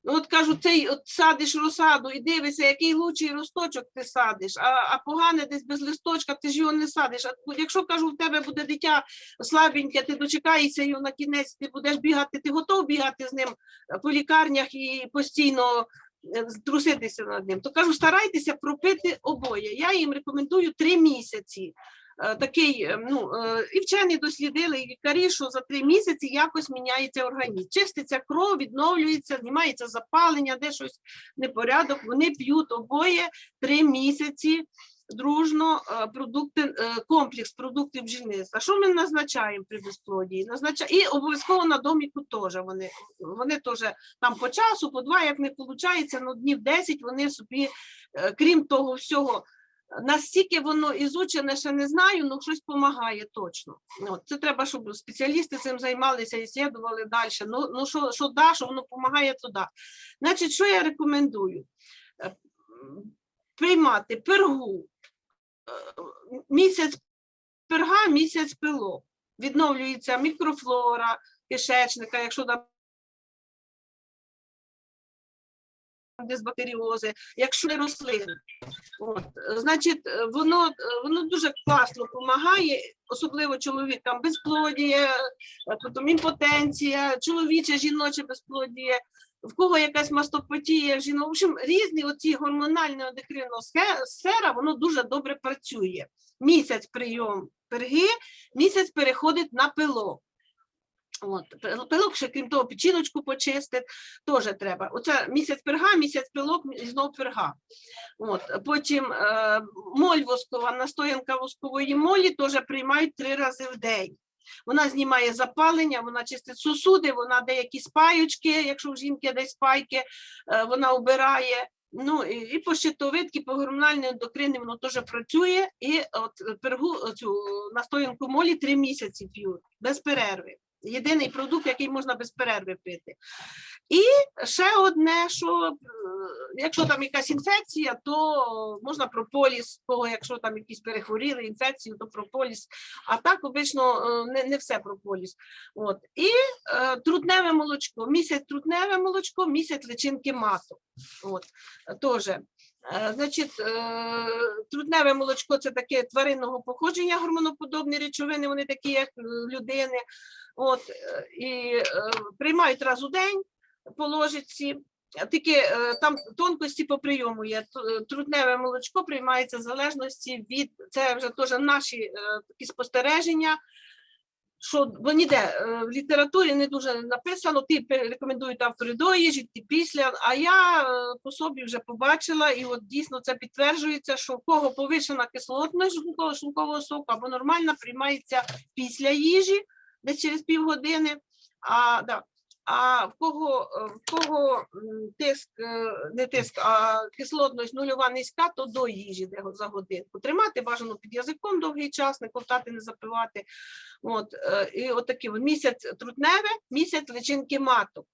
C: Ну, от кажу, цей от садиш розсаду і дивишся, який лучший росточок ти садиш, а, а погане десь без листочка, ти ж його не садиш. А якщо кажу, в тебе буде дитя слабеньке, ти дочекаєшся його на кінець, ти будеш бігати, ти готов бігати з ним е, по лікарнях і постійно е, труситися над ним, то кажу, старайтеся пропити обоє. Я їм рекомендую три місяці. Е, Такий, е, ну, е, і вчені дослідили, і лікарі, що за три місяці якось міняється організм. Чиститься кров, відновлюється, знімається запалення, де щось непорядок. Вони п'ють обоє три місяці дружно продукти, комплекс продуктів бджільництва. Що ми назначаємо при безплодії? Назнача... І обов'язково на доміку теж вони. Вони теж там по часу, по два, як не виходить, ну днів 10 вони собі, крім того всього, настільки воно ізучене, ще не знаю, але щось допомагає точно. От, це треба, щоб спеціалісти цим займалися і слідували далі. Ну, ну що, що да, що воно допомагає, то да. Значить, що я рекомендую? Е, Приймати пергу е, місяць перга, місяць пилок. Відновлюється мікрофлора кишечника, якщо там дисбактеріози, якщо не рослини. От, значить, е, воно, е, воно дуже класно допомагає, особливо чоловікам безплодія, е, потім імпотенція, чоловіче, жіноче безплодія, в кого якась мастопатія, жінок. В общем, різні оці гормональні ендокринна сфера, воно дуже добре працює. Місяць прийом перги, місяць переходить на пилок. От, пилок ще крім того, печіночку почистить, теж треба. Оце місяць перга, місяць пилок знов перга. От, потім е, моль воскова, настоянка воскової молі теж приймають три рази в день. Вона знімає запалення, вона чистить сусуди, вона деякі спаючки, якщо в жінки десь спайки, е, вона обирає. Ну і, і по щитовидки, по гормональній ендокрині воно теж працює. І от пергу цю настоянку молі три місяці п'ють без перерви. Єдиний продукт, який можна без перерви пити. І ще одне, що е, якщо там якась інфекція, то можна прополіс, якщо там якісь перехворіли інфекцію, то прополіс. А так обично е, не, не все прополіс. От. І е, трутневе молочко. Місяць трутневе молочко, місяць личинки маток. От. Теж. Е, Значить, е, трутневе молочко це таке тваринного походження, гормоноподобні речовини, вони такі, як людини. От, е, і приймають раз у день по ложиці. Тільки там тонкості по прийому є. Т- е, Трутневе молочко приймається в залежності від це вже теж наші такі спостереження. Що бо ніде е, в літературі не дуже написано, ти рекомендують автори до їжі, ти після. А я е, по собі вже побачила, і от дійсно це підтверджується, що в кого повишена кислотність шлункового, соку або нормальна приймається після їжі, десь через півгодини. А, да. А в кого, е, в кого тиск, е, не тиск, а кислотність нульова низька, то до їжі де за годинку. Тримати бажано під язиком довгий час, не ковтати, не запивати. От, е, і от такі от місяць трутневе, місяць личинки маток.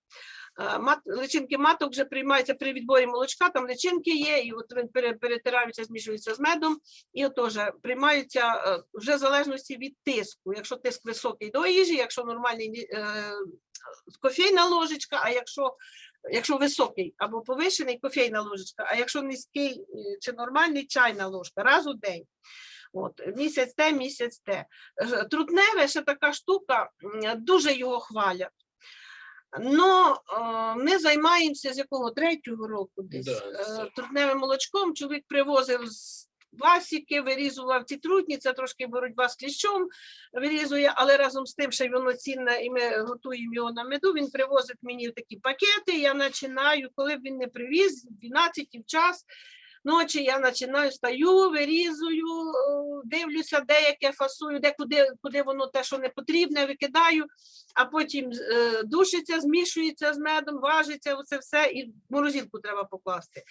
C: Мат, личинки маток вже приймаються при відборі молочка, там личинки є, і от перетираються, змішуються з медом, і теж приймаються вже в залежності від тиску. Якщо тиск високий до їжі, якщо нормальний кофейна ложечка, а якщо, якщо високий або повишений кофейна ложечка, а якщо низький е, чи нормальний чайна ложка раз у день. От, місяць те, місяць те. Е, Трутневе ще така штука, дуже його хвалять. Но е, ми займаємося з якого третього року десь
B: Да,
C: е, трутневим молочком. Чоловік привозив з пасіки, вирізував ці трутні, це трошки боротьба з кліщом вирізує, але разом з тим, що воно цінне, і ми готуємо його на меду. Він привозить мені такі пакети. Я починаю, коли б він не привіз, в 12 в час. ночі я починаю стаю, вирізую, е, дивлюся, де яке фасую, де куди, куди воно те, що не потрібне, викидаю, а потім е, душиться, змішується з медом, важиться, оце все, і в морозилку треба покласти.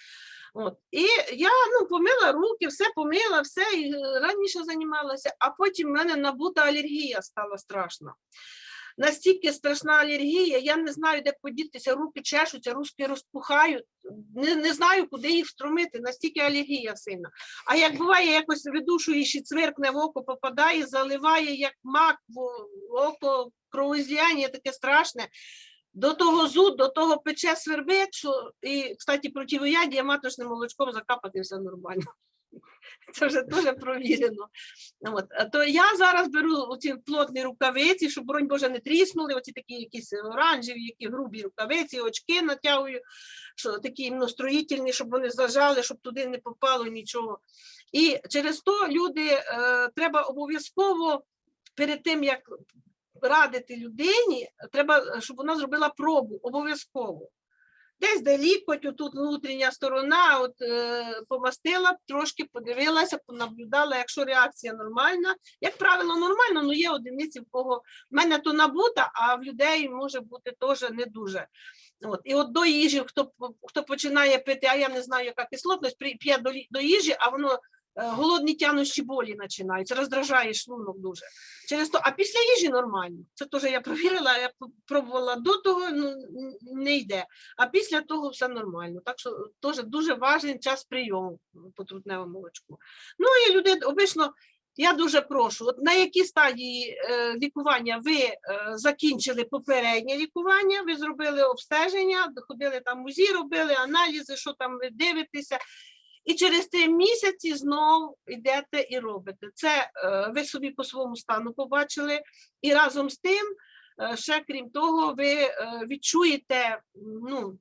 C: От. І я ну, помила руки, все помила, все, і е, раніше займалася, а потім в мене набута алергія стала страшна. Настільки страшна алергія, я не знаю, де подітися, руки чешуться, руки розпухають, не, не знаю, куди їх встромити, настільки алергія сильна. А як буває, якось видушуючи цвиркне в око, попадає, заливає, як мак в око, кровоізліяння таке страшне. До того зуд, до того пече свербить, що і, кстати, противоядія маточним молочком закапати все нормально. Це вже дуже провірено. От. То я зараз беру оці плотні рукавиці, щоб, боронь Боже, не тріснули, оці такі якісь оранжеві, які грубі рукавиці, очки натягую, що такі ну, строїтельні, щоб вони зажали, щоб туди не попало нічого. І через то люди е, треба обов'язково перед тим, як радити людині, треба, щоб вона зробила пробу обов'язково. Десь де лікоть, отут внутрішня сторона, от е, помастила, трошки подивилася, понаблюдала, якщо реакція нормальна. Як правило, нормально, але є одиниці, в кого в мене то набута, а в людей може бути теж не дуже. От. І от до їжі, хто, хто починає пити, а я не знаю, яка кислотність, п'є до, до їжі, а воно голодні тянущі болі починаються, роздражає шлунок дуже. Через то, а після їжі нормально. Це теж я провірила, я пробувала до того, ну не йде. А після того все нормально. Так що теж дуже важливий час прийому по трутневому молочку. Ну і люди обично. Я дуже прошу, от на якій стадії е, лікування ви е, закінчили попереднє лікування, ви зробили обстеження, ходили там УЗІ, робили аналізи, що там ви дивитеся, і через три місяці знов йдете і робите. Це е, ви собі по своєму стану побачили, і разом з тим, е, ще крім того, ви е, відчуєте, ну,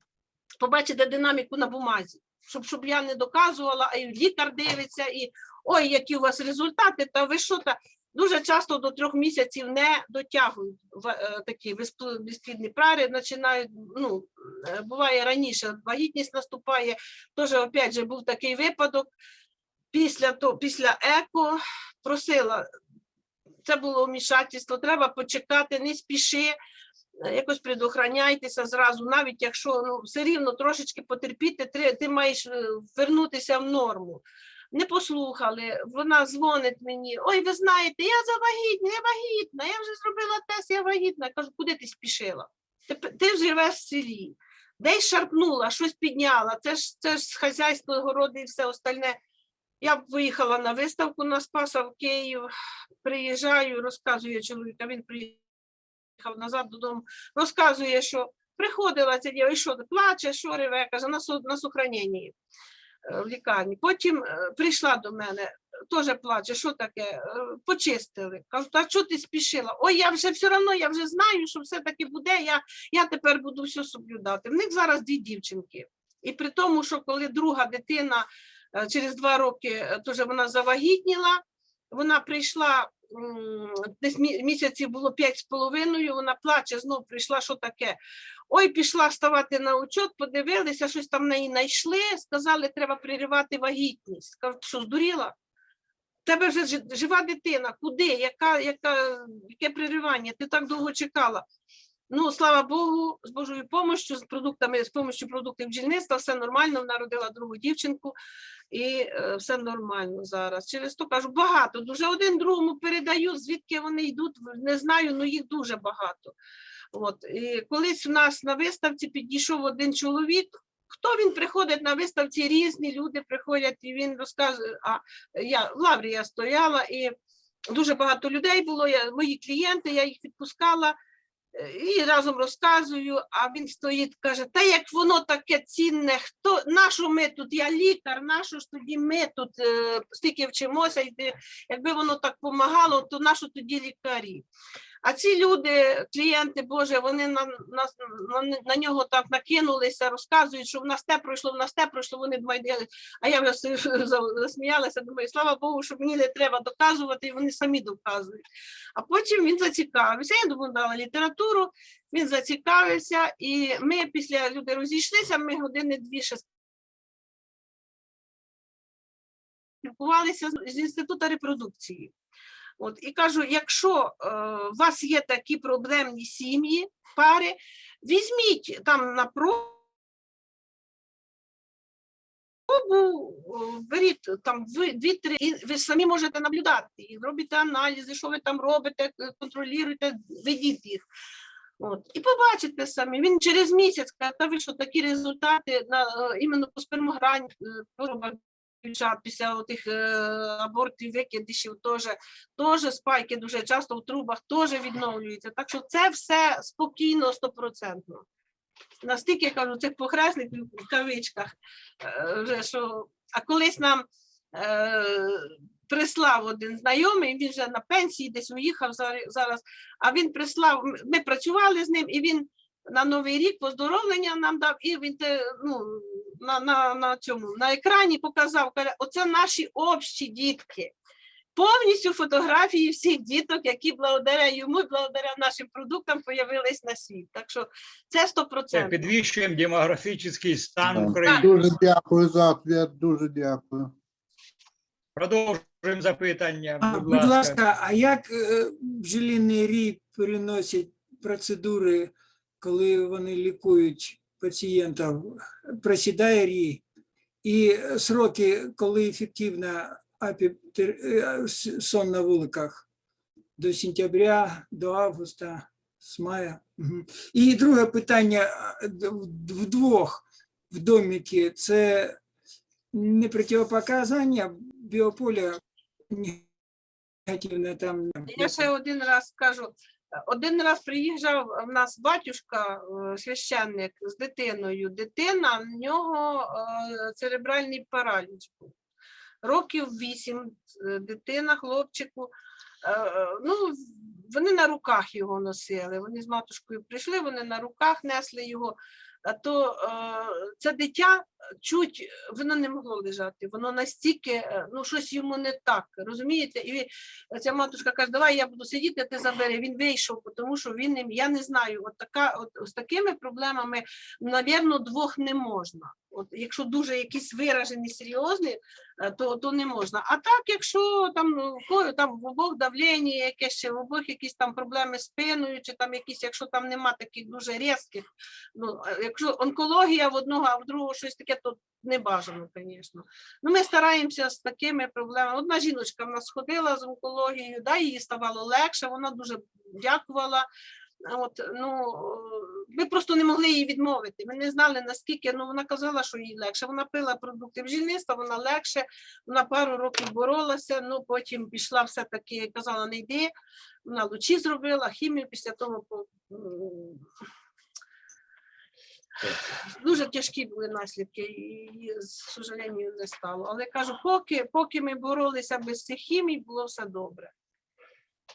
C: побачите динаміку на бумазі. Щоб, щоб я не доказувала, а і лікар дивиться, і ой, які у вас результати, та ви що та дуже часто до трьох місяців не дотягують е, такі безпл- безплідні пари, починають, ну, е, буває раніше, вагітність наступає, Теж, опять же, був такий випадок. Після, то, після еко просила, це було вмішательство, треба почекати, не спіши, е, якось предохраняйтеся зразу, навіть якщо ну, все рівно трошечки потерпіти, ти, маєш вернутися в норму. Не послухали, вона дзвонить мені. Ой, ви знаєте, я завагітна, я вагітна, я вже зробила тест, я вагітна. Я кажу, куди ти спішила? Ти, ти живеш в селі десь шарпнула, щось підняла. Це ж це ж хазяйство, городи і все остальне. Я виїхала на виставку на Спаса в Київ, приїжджаю, розказує чоловіка, він приїхав назад додому, розказує, що приходила ця дівчина, і що плаче, що реве, каже, на, на сохраненні в лікарні. Потім е, прийшла до мене, теж плаче, що таке, Е, почистили. Кажу, а що ти спішила? Ой, я вже все одно, я вже знаю, що все-таки буде, я я тепер буду все соблюдати. В них зараз дві дівчинки. І при тому, що коли друга дитина е, через два роки е, теж вона завагітніла, вона прийшла десь мі- місяців було п'ять з половиною, вона плаче, знов прийшла, що таке. Ой, пішла ставати на учет, подивилися, щось там в неї знайшли, сказали, треба переривати вагітність. Кажуть, що здуріла? Тебе вже жива дитина, куди? Яка, яка, яке переривання? Ти так довго чекала. Ну, слава Богу, з Божою допомогою, з продуктами, з допомогою продуктів бджільництва, все нормально. Вона родила другу дівчинку, і е, все нормально зараз. Через то кажу, багато. Дуже один другому передають, звідки вони йдуть, не знаю, але їх дуже багато. От. І колись у нас на виставці підійшов один чоловік. Хто він приходить на виставці? Різні люди приходять, і він розказує. А я в лаврі я стояла, і дуже багато людей було. Я, мої клієнти, я їх відпускала і разом розказую. А він стоїть, каже: Та як воно таке цінне, хто нащо ми тут? Я лікар, нащо ж тоді ми тут е, стільки вчимося, якби воно так допомагало, то нащо тоді лікарі? А ці люди, клієнти Боже, вони на, на, на, на нього так накинулися, розказують, що в нас те пройшло, в нас те пройшло, вони майдали. А я вже засміялася, думаю, слава Богу, що мені не треба доказувати, і вони самі доказують. А потім він зацікавився. Я йому дала літературу, він зацікавився, і ми після люди розійшлися, ми години дві ще спілкувалися з інституту репродукції. От і кажу: якщо е, у вас є такі проблемні сім'ї, пари, візьміть там на про пробу, беріть там дві-три, і ви самі можете наблюдати і робите аналізи, що ви там робите, е, контролюєте, ведіть їх. От. І побачите самі. Він через місяць каже, що такі результати на е, іменно по спермограні е, дівчат після тих абортів, викидишів теж, теж спайки дуже часто в трубах теж відновлюються. Так що це все спокійно, стопроцентно. Настільки кажу, цих похресників в кавичках, е, вже що, а колись нам е, прислав один знайомий, він вже на пенсії десь уїхав зараз, а він прислав, ми працювали з ним, і він на Новий рік поздоровлення нам дав, і він ну, на, на, на цьому на екрані показав, каже, оце наші общі дітки. Повністю фотографії всіх діток, які благодаря йому і благодаря нашим продуктам появились на світ. Так що це
A: Це
C: 100%.
A: підвищуємо демографічний стан
G: Да.
A: України.
G: Дуже дякую за ответ, дуже дякую.
A: Продовжуємо запитання.
D: А,
A: Будь
D: будь
A: ласка.
D: ласка, а як е, бджолиний рій переносять процедури, коли вони лікують пацієнтів? Просідає рій, і сроки, коли ефективно апітер- е, сон на вуликах? До сентября, до августа, з мая. І друге питання вдвох в доміки це не противопоказання біополя негативне там.
C: Я ще один раз скажу. Один раз приїжджав в нас батюшка, е, священник з дитиною. Дитина, в нього е, церебральний параліч був. Років вісім, е, дитина, хлопчику. Е, е, Ну, вони на руках його носили. Вони з матушкою прийшли, вони на руках несли його. То е, це дитя чуть воно не могло лежати. Воно настільки, е, ну щось йому не так, розумієте? І ця матушка каже, давай я буду сидіти, ти забери. Він вийшов, тому що він я не знаю, от така, от з такими проблемами, навірно, двох не можна. От якщо дуже якісь виражені, серйозні, е, то, то не можна. А так, якщо там, ну, там в обох давлення, якесь ще в обох якісь там проблеми з спиною, чи там якісь, якщо там нема таких дуже різких, ну е, якщо онкологія в одного, а в другого щось таке, то не бажано, звісно. Ну, ми стараємося з такими проблемами. Одна жіночка в нас ходила з онкологією, да, їй ставало легше, вона дуже дякувала. От, ну, ми просто не могли їй відмовити. Ми не знали, наскільки ну, вона казала, що їй легше. Вона пила продукти бджільництва, вона легше, вона пару років боролася, ну потім пішла все-таки, казала, не йди. Вона лучі зробила, хімію після того дуже тяжкі були наслідки, і, з сожалению, не стало. Але кажу, поки, поки ми боролися без цих хімій, було все добре.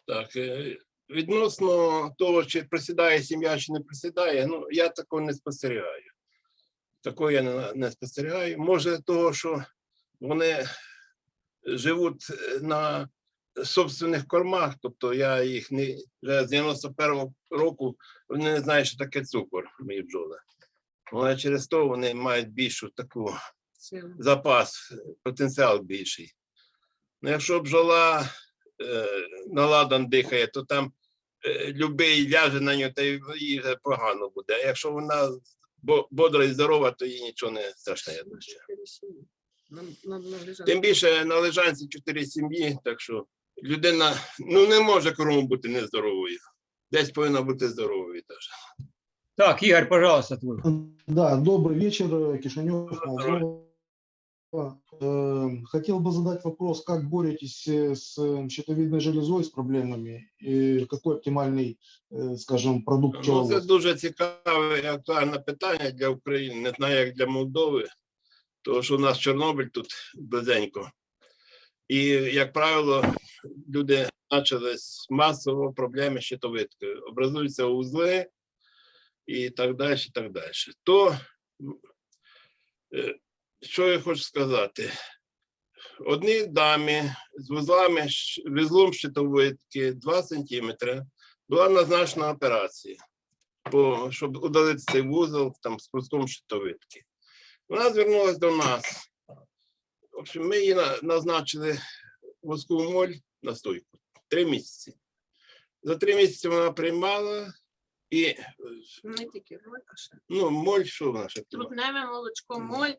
B: Так, е, відносно того, чи присідає сім'я, чи не присідає, ну я такого не спостерігаю. Такого я не, не спостерігаю. Може, того, що вони живуть е, на собственних кормах, тобто я їх не вже з 91-го року вони не знають, що таке цукор, мої бджоли. Але через то вони мають більшу таку запас, потенціал більший. Ну, якщо бджола е, наладан дихає, то там е, любий ляже на нього, та й їй вже погано буде. А якщо вона бодра і здорова, то їй нічого не страшне. я.
C: На- на- на.
B: Тим більше на лежанці чотири сім'ї, так що людина ну, не може кругом бути нездоровою. Десь повинна бути здоровою теж.
A: Так, Ігор, пожалуйста, твій.
H: Да, добрый вечер, Кишинев, Молдова. Э, Хотел бы задать вопрос, как боретесь э, с э, щитовидной железой, с проблемами, и какой оптимальный, э, скажем, продукт
B: Ну, це
H: пчеловодства?
B: дуже цікаве і актуальне питання для України, не знаю, як для Молдови, тому що у нас Чорнобиль тут близенько. І, як правило, люди почали з масово проблеми з щитовидкою. Образуються узли і так далі, і так далі. То, м, е, що я хочу сказати? Одній дамі з вузлами, вузлом щитовидки 2 см була назначена операція по, щоб удалити цей вузол там з куском щитовидки. Вона звернулася до нас. В общем, ми її назначили воскову моль настойку. Три місяці. За три місяці вона приймала і е,
C: Не тільки моль, а ще
B: ну, моль, що вона ще
C: трутневе молочко, моль,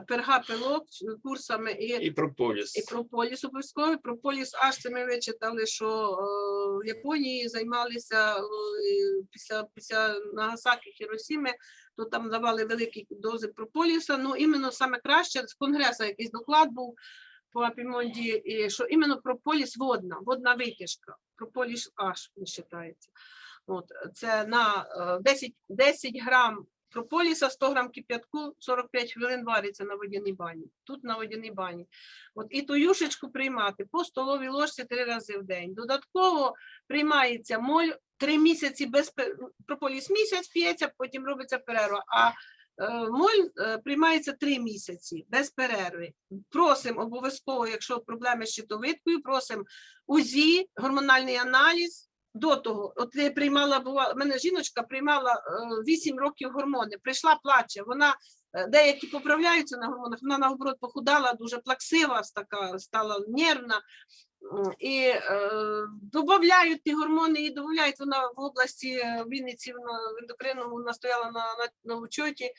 C: перга пилок курсами і
B: І прополіс.
C: І прополіс обов'язково. Прополіс аж це ми вичитали, що е, в Японії займалися е, після, після Нагасаки Хіросіми, то там давали великі дози прополіса. Ну, іменно саме краще з конгресу якийсь доклад був по Апімонді, і що іменно прополіс водна, водна витяжка. Прополіс аж не вважається. От, це на е, 10, 10 грам прополіса, 100 грам кип'ятку, 45 хвилин вариться на водяній бані. Тут на водяній бані. От і ту юшечку приймати по столовій ложці три рази в день. Додатково приймається моль три місяці без прополіс місяць п'ється, потім робиться перерва. А е, моль е, приймається три місяці без перерви. Просимо обов'язково, якщо проблеми з щитовидкою, просимо УЗІ, гормональний аналіз. До того, от я приймала, була, в мене жіночка приймала е, 8 років гормони, прийшла, плаче. Вона е, деякі поправляються на гормонах, вона наоборот похудала, дуже плаксива, така стала нервна. І е, додають ті гормони, і додають вона в області е, Вінниці в ендокринному вона стояла на, на, на учоті.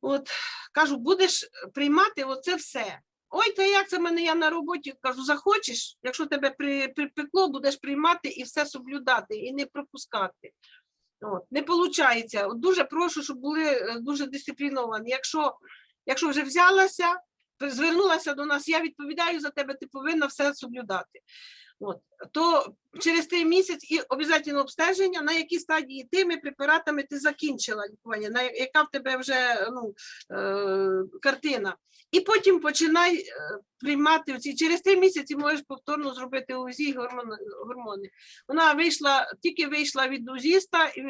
C: От кажу, будеш приймати оце все. Ой, та як це мене я на роботі? Кажу, захочеш, якщо тебе припекло, будеш приймати і все соблюдати, і не пропускати. От, не виходить. Дуже прошу, щоб були е, дуже дисципліновані. Якщо, якщо вже взялася, звернулася до нас, я відповідаю за тебе, ти повинна все соблюдати. От, то через три місяць і обов'язково обстеження, на якій стадії тими препаратами ти закінчила лікування, на яка в тебе вже ну, е, картина. І потім починай е, приймати оці. Через три місяці можеш повторно зробити УЗІ гормони. Вона вийшла, тільки вийшла від узіста і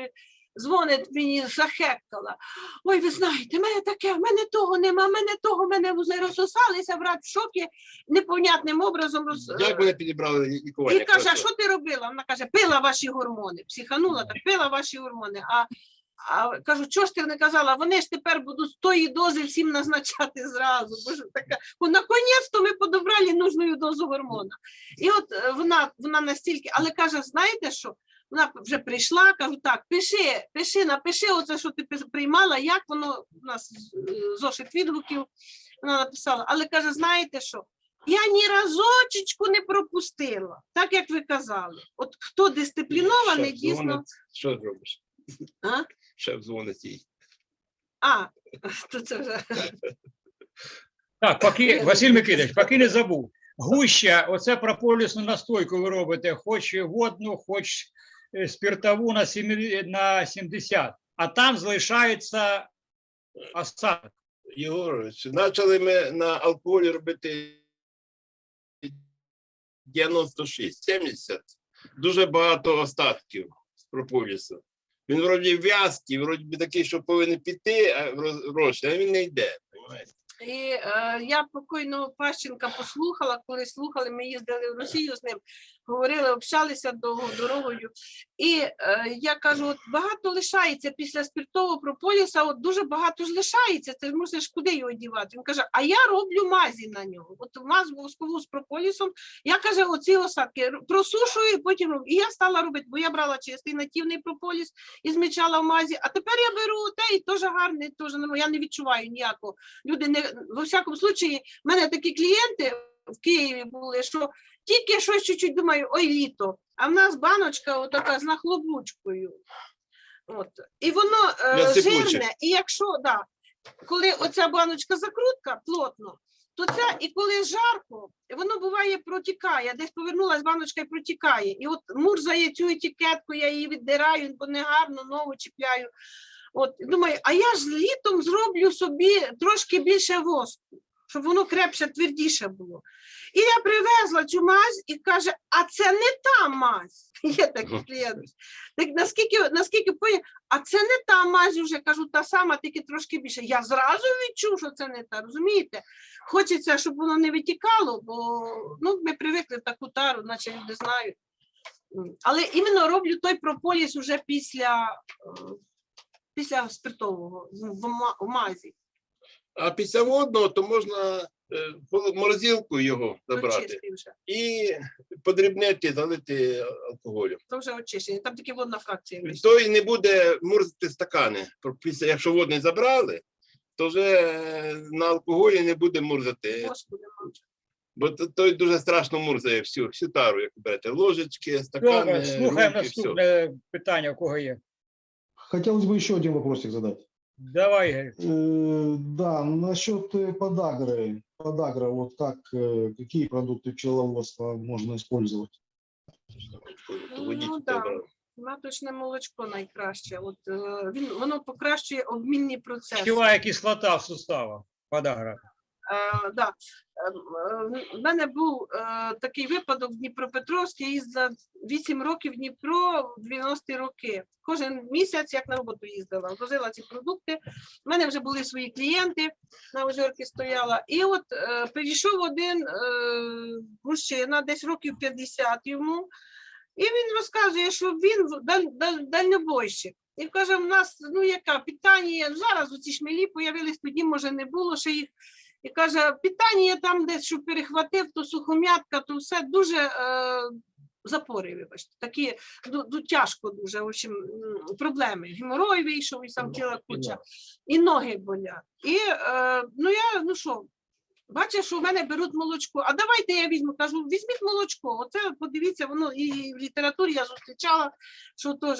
C: дзвонить мені, захекала. Ой, ви знаєте, в мене таке, в мене того нема, в мене того, в мене розсосалися, брат в шокі, непонятним образом роз...
B: Як вони підібрали лікування?
C: І каже, а що ти робила? Вона каже, пила ваші гормони. Психанула, так пила ваші гормони. А, а кажу, чого ж ти не казала? Вони ж тепер будуть з тої дози всім назначати зразу. Бо ж така, «О, наконець-то ми подобрали нужну дозу гормона. І от е, вона, вона настільки, але каже, знаєте що? Вона вже прийшла, кажу, так, пиши, пиши, напиши оце, що ти приймала, як воно у нас е, зошит відгуків. Вона написала, але каже, знаєте що? Я ні разочечку не пропустила, так як ви казали. От хто дисциплінований,
B: Шеф
C: дійсно.
B: дзвонить, Що зробиш?
C: А?
B: Шеф дзвонить їй.
C: А, то це вже.
A: Так, поки Василь Микитович, поки не забув. Гуща, оце прополісну настойку ви робите, хоч водну, хоч спиртову на сімі- на 70, а там залишається осадок.
B: Єгорович, почали ми на алкоголі робити 96, 70. Дуже багато остатків з прополісу. Він вроді в'язкий, вроді би такий, що повинен піти, а роз- а він не йде.
C: І е, я покойного Пащенка послухала, коли слухали, ми їздили в Росію з ним, говорили, общалися довго дорогою. І е, я кажу: от багато лишається після спиртового прополіса, от дуже багато ж лишається. Ти ж мусиш куди його дівати? Він каже: А я роблю мазі на нього. От маз воскову з прополісом. Я каже, оці осадки просушую і потім роблю. І я стала робити, бо я брала чистий нативний прополіс і змічала в мазі. А тепер я беру те і теж гарний, теж не- я не відчуваю ніякого люди не во всякому случаї, в мене такі клієнти в Києві були, що тільки щось чуть-чуть думаю, ой, літо. А в нас баночка отака з нахлобучкою. От. І воно е, жирне, і якщо да, коли оця баночка закрутка плотно, то це і коли жарко, воно буває протікає. Десь повернулась баночка і протікає. І от мурзає цю етикетку, я її віддираю, бо не гарно, нову чіпляю. От думаю, а я ж літом зроблю собі трошки більше воску, щоб воно крепше, твердіше було. І я привезла цю мазь і каже: а це не та мазь. Є такий клієнт. Так наскільки, наскільки поняв, а це не та мазь уже кажу, та сама, тільки трошки більше. Я зразу відчув, що це не та, розумієте? Хочеться, щоб воно не витікало, бо ну, ми привикли таку тару, наче люди знають. Але іменно роблю той прополіс уже після, е, після спиртового ма- в мазі.
B: А після водного то можна е, в морозилку його забрати
C: Очистий вже.
B: і подрібнити, залити алкоголем.
C: То вже очищення. Там тільки водна фракція. вийшла.
B: То і не буде мурзити стакани. Після, якщо водний забрали, то вже е, на алкоголі не буде мурзати.
C: Воску.
B: Бо то- той дуже страшно мурзає всю, всю тару, як берете. Ложечки, стакани,
A: слухаємо наступне питання, у кого є.
H: Хотелось бы еще один вопросик задать.
A: Давай, Ігор.
H: Э, Да, насчет э, подагры. Подагра, вот как, э, какие продукты пчеловодства можно использовать?
B: Водіть
C: Ну, да.
B: добре.
C: Маточне молочко найкраще. От е, він воно покращує обмінні процеси.
A: Щова кислота в суставах. Подагра.
C: Е, да. Е, В мене був е, такий випадок в Дніпропетровській, їздила 8 років в Дніпро в 90-ті роки. Кожен місяць, як на роботу їздила, возила ці продукти. У мене вже були свої клієнти, на озерці стояла. І от е, прийшов один е, мужчина, десь років 50 йому, і він розказує, що він дальнобойщик. І каже, в нас ну яка питання, зараз оці шмелі появились, тоді може не було ще їх. І каже, питання там десь, що перехватив, то сухом'ятка, то все дуже е, запори, вибачте, такі ду, ду, тяжко дуже, в общем, проблеми. Геморой вийшов і сам ціла куча, і ноги болять. І е, ну я, ну що, бачиш, що в мене беруть молочко. А давайте я візьму. Кажу, візьміть молочко. Оце подивіться, воно і в літературі я зустрічала, що теж.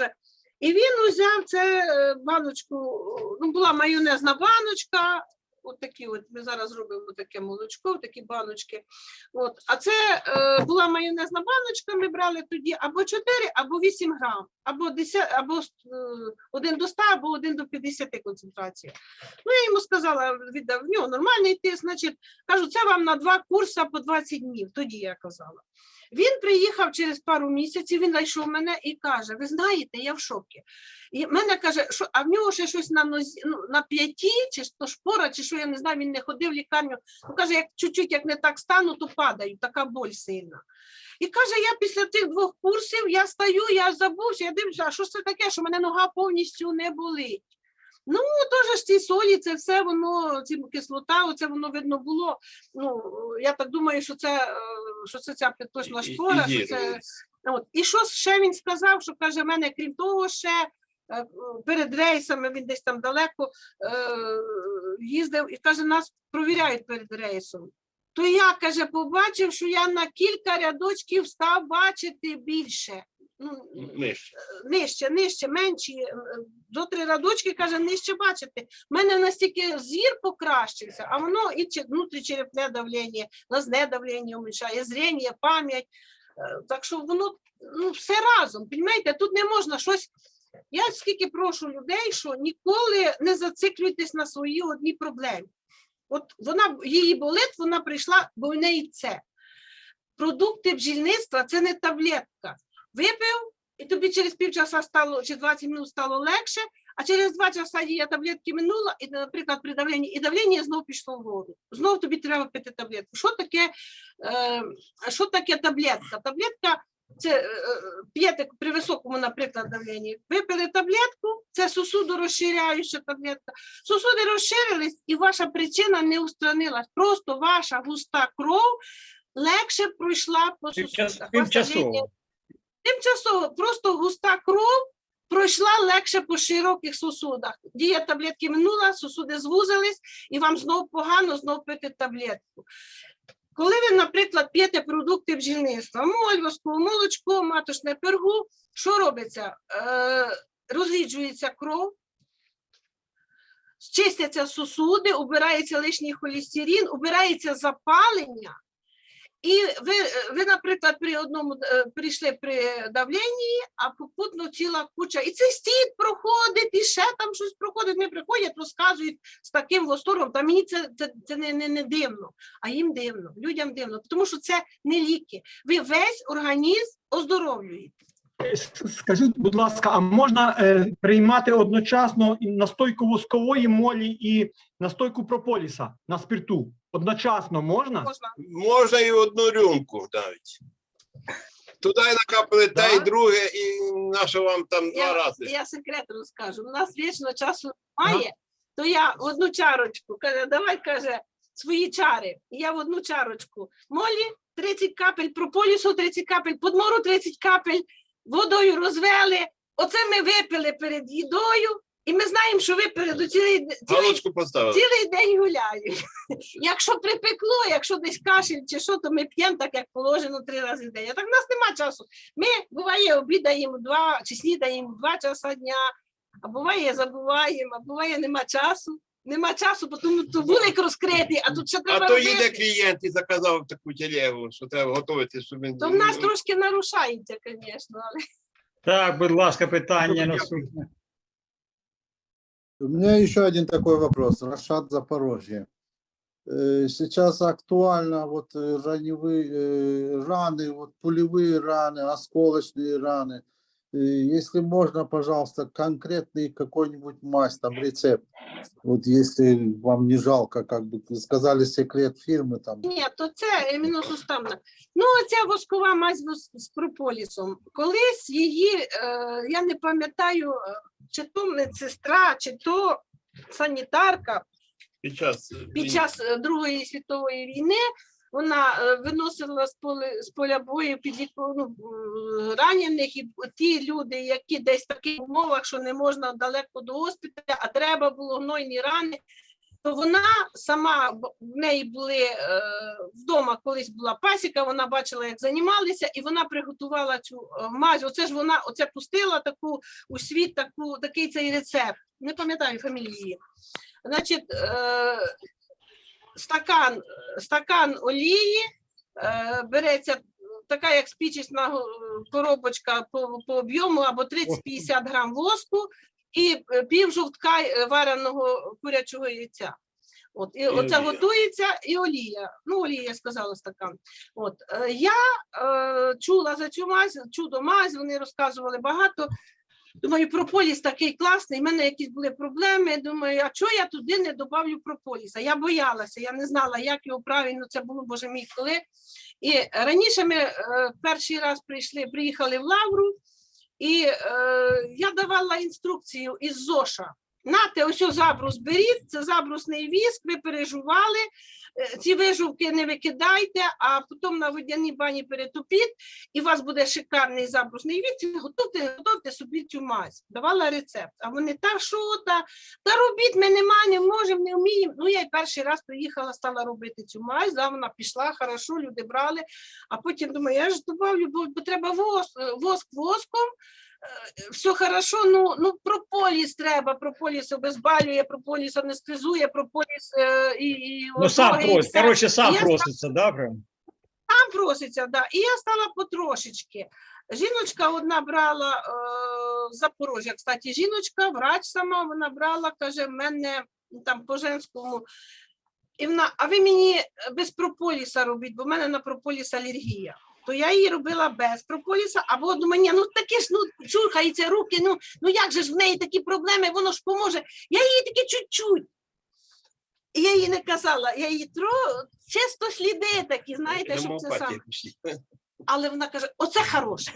C: І він узяв це е, баночку, ну була майонезна баночка, от такі от ми зараз робимо таке молочко, такі баночки. От, а це е, була майонезна баночка, ми брали тоді або 4, або 8 грам, або 10, або е, 1 до 100, або 1 до 50 концентрація. Ну, я йому сказала, віддав, в нього нормальний тиск, значить, кажу, це вам на два курси по 20 днів, тоді я казала. Він приїхав через пару місяців, він знайшов мене і каже: Ви знаєте, я в шокі. І мене каже, що а в нього ще щось на нозі, ну, на п'яті, чи то шпора, чи що я не знаю, він не ходив в лікарню. Ну, каже, як чуть-чуть як не так стану, то падаю, така боль сильна. І каже, я після тих двох курсів я стаю, я забувся, я дивлюся, а що це таке, що мене нога повністю не болить. Ну, теж ж ці солі, це все воно, ці кислота, оце воно видно було. Ну, я так думаю, що це, е, що це ця підточна
B: І- і-
C: шпора,
B: і
C: що це От. І що ще він сказав, що каже, в мене крім того, ще е, перед рейсами він десь там далеко е, їздив і каже, нас провіряють перед рейсом. То я каже, побачив, що я на кілька рядочків став бачити більше. Ну,
B: Нижче.
C: нижче, нижче, менші, е, до три радочки, каже, нижче бачити. У мене настільки зір покращився, а воно і че- внутрічерепне давлення, глазне давлення уменьшає, зрення, пам'ять. Е, Так що воно ну, все разом, розумієте, тут не можна щось. Я скільки прошу людей, що ніколи не зациклюйтесь на своїй одній проблемі. От вона її болить, вона прийшла, бо в неї це. Продукти бджільництва це не таблетка. Випив, і тобі через півчаса стало чи 20 минут стало легше, а через два часа дія таблетки минула, і, наприклад, при давленні, і давлення знов пішло вгору. Знов тобі треба пити таблетку. Що таке, е, що таке таблетка? Таблетка це е, п'єте при високому, наприклад, давленні. Випили таблетку, це сосуду розширяюча таблетка. Сосуди розширились, і ваша причина не устранилась. Просто ваша густа кров легше пройшла по сосудах.
A: Тимчасово.
C: Просто густа кров пройшла легше по широких сосудах. Дія таблетки минула, сосуди звузились, і вам знов погано знов пити таблетку. Коли ви, наприклад, п'єте продукти бджільництва, мольвоску, молочко, маточне пергу, що робиться? Е, розріджується кров, чистяться сосуди, убирається лишній холестерин, убирається запалення. І ви, ви, наприклад, при одному е, прийшли при давленні, а попутно ціла куча. І це стіт проходить, і ще там щось проходить, не приходять, розказують з таким восторгом. Та мені це, це, це не, не, не дивно, а їм дивно, людям дивно, тому що це не ліки. Ви весь організм оздоровлюєте.
I: Скажіть, будь ласка, а можна е, приймати одночасно настойку воскової молі і настойку прополіса на спирту? Одночасно можна?
C: Можна
B: Можна і одну рюмку навіть. Туди накапали те і
I: Да?
B: друге, і на що вам там два
C: Я-
B: рази.
C: Я секрет розкажу. У нас вічно часу немає. то я в одну чарочку, каже, давай, каже, свої чари. І я в одну чарочку. Молі 30 капель, прополісу 30 капель, подмору 30 капель, водою розвели. Оце ми випили перед їдою, і ми знаємо, що випили до цілий, цілий,
B: Галочку поставили.
C: цілий день гуляємо. Якщо припекло, якщо десь кашель чи що, то ми п'ємо так, як положено три рази в день. А так в нас нема часу. Ми буває обідаємо два чи снідаємо два часа дня, а буває забуваємо, а буває нема часу. Нема часу, бо тому то вулик розкритий, а тут ще треба
B: А то
C: робити.
B: їде клієнт і заказав таку телегу, що треба готувати, щоб він.
C: То в нас трошки нарушається, звісно. Але...
A: Так, будь ласка, питання наступне.
G: У меня еще один такой вопрос. Рашад Запорожье. Э, Сейчас актуально вот э, раневые э, раны, вот пулевые раны, осколочные раны. Э, Если можно, пожалуйста, конкретный какой-нибудь мазь, там рецепт. Вот если вам не жалко, как бы вы сказали секрет фирмы там.
C: Ні, то це мінусуставна. Ну, оця воскова мазь вос- з прополісом. Колись її, е, я не пам'ятаю, е, чи то медсестра, чи то санітарка
B: Під час,
C: під час е, Другої світової війни вона е, виносила з поля, з поля бою під ну, ранених, і ті люди, які десь в таких умовах, що не можна далеко до госпіталя, а треба було гнойні рани, то вона сама в неї були е, вдома, колись була пасіка, вона бачила, як займалися, і вона приготувала цю е, мазь. Оце ж вона оце пустила таку у світ, таку, такий цей рецепт. Не пам'ятаю фамілії. Значить, е, стакан, стакан олії е, береться така, як спічечна коробочка по, по об'єму або 30-50 грам воску і е, пів жовтка е, вареного курячого яйця. От, і,
B: І
C: оце
B: олія.
C: готується і олія. Ну, олія, я сказала, стакан. От, я е, чула за цю мазь, чудо мазь, вони розказували багато. Думаю, прополіс такий класний, в мене якісь були проблеми. Думаю, а чого я туди не добавлю прополіса? Я боялася, я не знала, як його правильно це було, боже мій, коли. І раніше ми е, перший раз прийшли, приїхали в Лавру, і е, я давала інструкцію із ЗОШа. Нате, ось забрус беріть, це забрусний віск, ви пережували, е, ці вижувки не викидайте, а потім на водяній бані перетопіть, і у вас буде шикарний забрусний віск, готуйте, готуйте собі цю мазь. Давала рецепт. А вони, та що, та, та робіть, ми нема, не можемо, не вміємо. Ну, я й перший раз приїхала, стала робити цю мазь, да, вона пішла, хорошо, люди брали, а потім думаю, я ж добавлю, бо, бо треба воск, воск воском, все хорошо, ну, ну прополіс треба, прополіс обезбалює, прополіс анестезує, прополіс е, і, і
A: Ну, сам просить, коротше, сам проситься, да, прям?
C: Там проситься, да. І я стала потрошечки. Жіночка одна брала е, з Запорожжя, кстати, жіночка, врач сама, вона брала, каже, в мене ну, там по женському. І вона, а ви мені без прополіса робіть, бо в мене на прополіс алергія. То я її робила без прополіса, або мене ну таке ж ну чухається руки, ну, ну як же ж в неї такі проблеми, воно ж поможе. Я її таки чуть-чуть. Я їй не казала, я її тро чисто сліди такі, знаєте, щоб це саме. Але вона каже: оце хороше.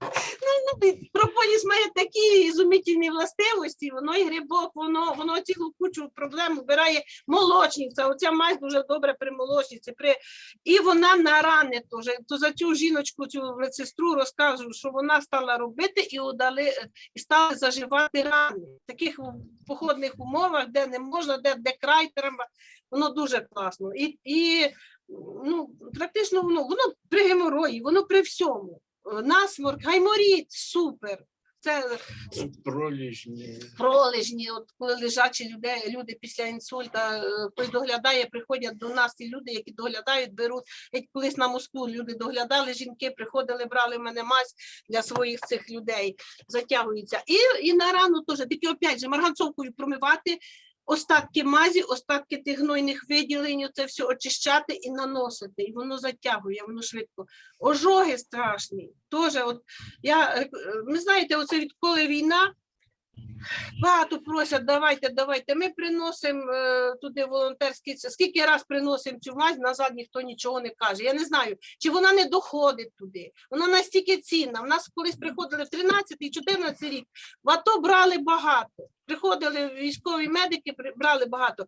C: Ну, ну, прополіс має такі ізумітельні властивості, воно і грибок, воно, воно цілу кучу проблем вбирає молочниця. Оця мазь дуже добре при молочниці. При... І вона на рани теж. То за цю жіночку, цю медсестру розкажу, що вона стала робити і удали, і стали заживати рани. В таких походних умовах, де не можна, де, де край треба, воно дуже класно. І, і ну, практично воно, воно при геморої, воно при всьому. Насморк, гайморіт, супер. Це
B: Проліжні.
C: пролежні, от коли лежачі люди, люди після інсульта, е, хтось доглядає, приходять до нас і люди, які доглядають, беруть. Геть колись на мосту люди доглядали, жінки приходили, брали в мене мазь для своїх цих людей, затягуються. І, і на рану теж, тільки опять же, марганцовкою промивати, остатки мазі, остатки тих гнойних виділень, це все очищати і наносити. І воно затягує, воно швидко. Ожоги страшні. Теж, от я, ми ви знаєте, оце відколи війна, Багато просять, давайте, давайте. Ми приносимо е, туди волонтерські. Скільки раз приносимо цю мазь, назад ніхто нічого не каже. Я не знаю, чи вона не доходить туди. Вона настільки цінна. В нас колись приходили в 13 і 14 рік. В АТО брали багато. Приходили військові медики, брали багато.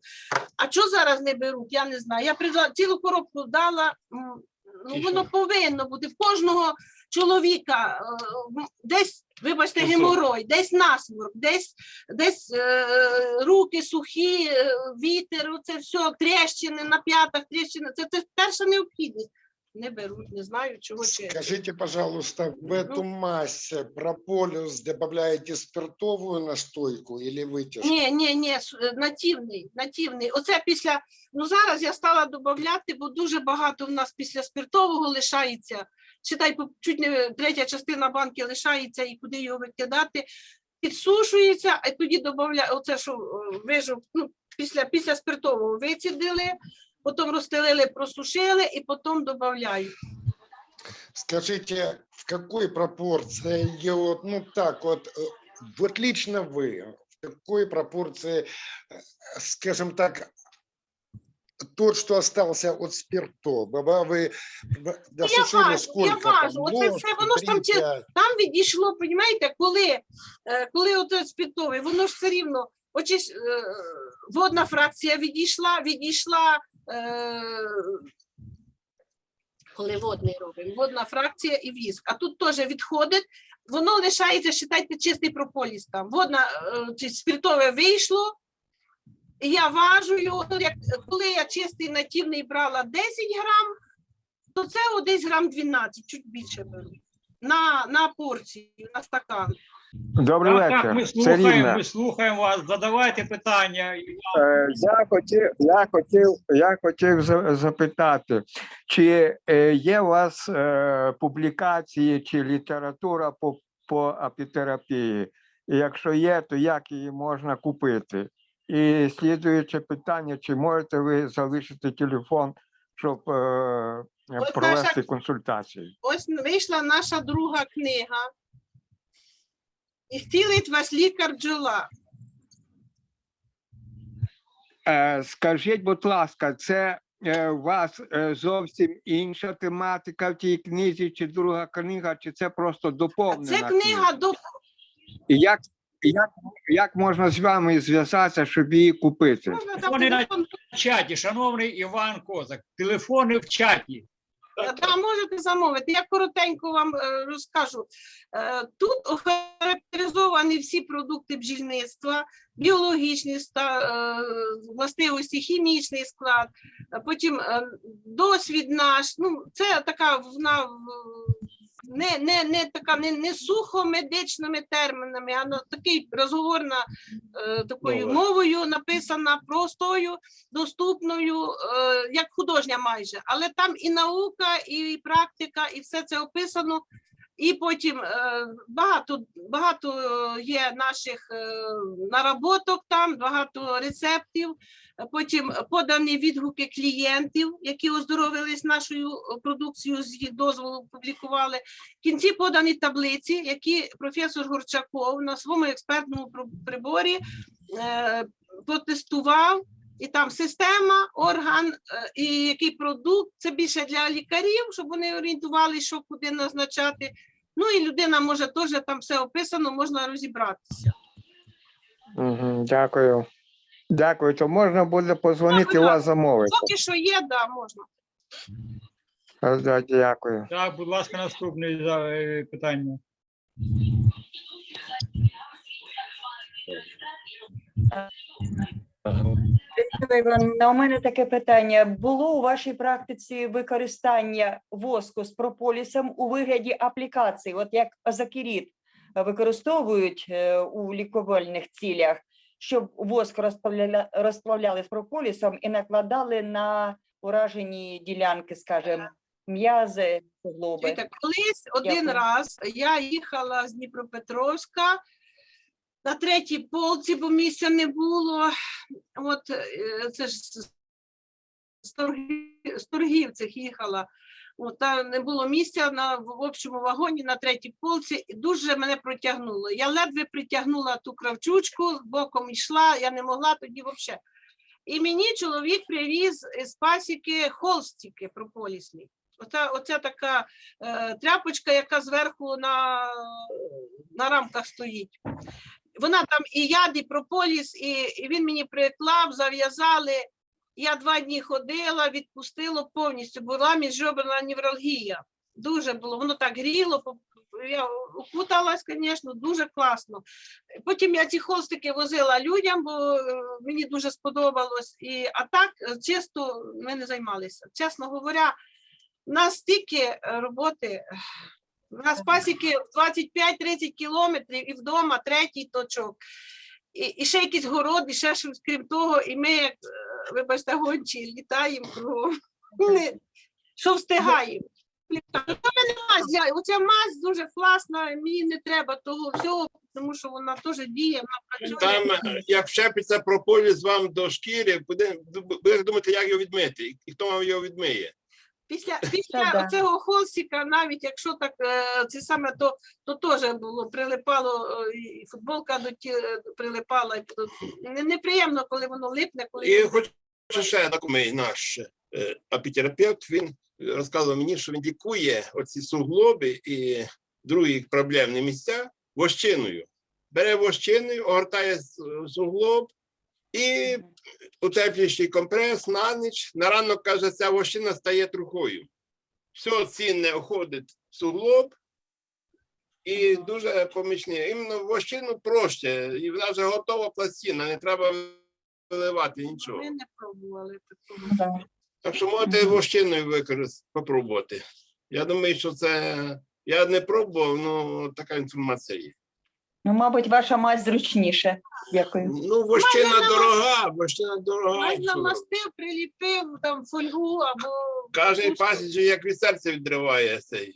C: А що зараз не беруть? Я не знаю. Я цілу коробку дала. Ну, воно повинно бути в кожного чоловіка е, м, десь, вибачте,
A: Ну, що?
C: геморой, десь насморк, десь, десь е, руки сухі, е, вітер, це все, тріщини на п'ятах, тріщини. Це, це перша необхідність. Не беруть, не знаю, чого чи.
J: Скажите, пожалуйста, в эту мазь э, прополис добавляете спиртовую настойку или вытяжку?
C: Ні, ні, ні, с- е, нативний, нативний. Оце після, ну зараз я стала додати, бо дуже багато в нас після спиртового лишається. Читай, по- чуть не третя частина банки лишається і куди його викидати. Підсушується, а тоді додаю, оце, що е, вижу, ну, після, після спиртового вицідили, потім розстелили, просушили і потім додаю.
J: Скажите, в какой пропорции, я вот, ну так вот, э, вот лично вы, в какой пропорции, э, скажем так, тот, что остался от спиртового, вы в- досушили
C: важу, я
J: сколько там,
C: важу. Оце все, воно ж там там відійшло, розумієте, коли, е, коли оце спиртовий, воно ж все рівно, очі, е, водна фракція відійшла, відійшла, е, коли водний робимо, водна фракція і віск. А тут теж відходить, воно лишається, считайте, чистий прополіс там. Водна, е, спиртове вийшло, я важу ну, як, коли я чистий нативний брала 10 грам, то це о, десь грам 12, чуть більше беру. На, на порцію, на стакан.
K: Добрий
A: Так,
K: вечір.
A: так, ми
K: Це
A: слухаємо,
K: Рівне.
A: ми слухаємо вас. Задавайте питання.
K: Е, Я хотів, я хотів, я хотів запитати, чи е, є у вас е, публікації чи література по, по апітерапії? Якщо є, то як її можна купити? І слідуюче питання: чи можете ви залишити телефон, щоб е,
C: наша-
K: провести консультацію?
C: Ось вийшла наша друга книга. І стілить вас лікар бджола.
K: Е, Скажіть, будь ласка, це е, у вас е, зовсім інша тематика в тій книзі, чи друга книга, чи це просто
C: А
K: доповнена?
C: Це книга до
K: І як, як, як можна з вами зв'язатися, щоб її купити?
A: Телефони на чаті, шановний Іван Козак. Телефони в чаті.
C: Да, можете замовити. Я коротенько вам е, розкажу. Е, Тут охарактеризовані всі продукти бджільництва, біологічні е, властивості, хімічний склад, потім е, досвід наш. Ну, це така вона в- не, не, не така не, не сухо медичними термінами, а на такий розговорна е, такою
A: Мова.
C: мовою написана простою, доступною, е, як художня майже, але там і наука, і практика, і все це описано. І потім е, багато, багато е, є наших е, наработок там, багато рецептів. Потім подані відгуки клієнтів, які оздоровились нашою продукцією з їх дозволу, публікували. В кінці подані таблиці, які професор Горчаков на своєму експертному приборі протестував. І там система, орган е, і який продукт. Це більше для лікарів, щоб вони орієнтувалися, що куди назначати. Ну і людина може теж там все описано, можна розібратися.
K: Угу, дякую. Дякую. То можна буде позвонити
C: будь
K: вас замовити.
C: Поки що є, да, можна.
K: Е, Дякую.
A: Так, будь ласка, наступне за- е, питання.
E: У мене таке питання. Було у вашій практиці використання воску з прополісом у вигляді аплікацій, от як азакеріт використовують е, у лікувальних цілях, щоб воск розплавляли, розплавляли з прополісом і накладали на уражені ділянки, скажімо, м'язи, суглоби.
C: Колись один
E: Дякую.
C: раз я їхала з Дніпропетровська на третій полці, бо місця не було. От е, це ж з Торги- з торгівцях їхала. От, та не було місця на в общому вагоні на третій полці, і дуже мене протягнуло. Я ледве притягнула ту кравчучку, боком йшла, я не могла тоді взагалі. І мені чоловік привіз з пасіки холстики прополісні. Оця, оця така е, тряпочка, яка зверху на, на рамках стоїть. Вона там і яд, і прополіс, і, і він мені приклав, зав'язали. Я два дні ходила, відпустило повністю, була міжжоберна невралгія. Дуже було, воно так гріло, я укуталась, звісно, дуже класно. Потім я ці холстики возила людям, бо е, мені дуже сподобалось. І, а так е, чисто ми не займалися. Чесно говоря, у нас стільки е, роботи. У нас пасіки 25-30 кілометрів і вдома третій точок. І, і ще якийсь город, і ще щось крім того, і ми, як, е, вибачте, гончі, літаємо кругом. Що встигаємо. Мазь, Оця мазь дуже класна, мені не треба того всього, тому що вона теж діє, вона працює.
B: Там, е, як вчепиться прополіс вам до шкіри, буде, будете думати, як його відмити, і хто вам його відмиє.
C: Після, після
E: да.
C: цього холстика, навіть якщо так е, це саме то, то теж було прилипало, е, і футболка до ті е, прилипала. і Неприємно, коли воно липне, коли
B: І
C: воно-
B: хочу ще знайомий наш е, апітерапевт, він розказував мені, що він лікує оці суглоби і другі проблемні місця вощиною. Бере вощиною, огортає суглоб і утеплюючий компрес на ніч. На ранок, каже, ця вощина стає трухою. Все цінне уходить в суглоб, і дуже помічний. Іменно вощину проще, і вона вже готова пластина, не треба виливати нічого.
C: ми не пробували такого.
B: Так що можете вощиною використати, попробувати. Я думаю, що це. Я не пробував, ну така інформація є.
E: Ну, мабуть, ваша мазь зручніше. Дякую.
B: Ну, вощина
C: Можна
B: дорога, вощина дорога.
C: Можна
B: що?
C: приліпив там фольгу або
B: Кожен
C: пусту.
B: пасіч, як від серця відриває цей.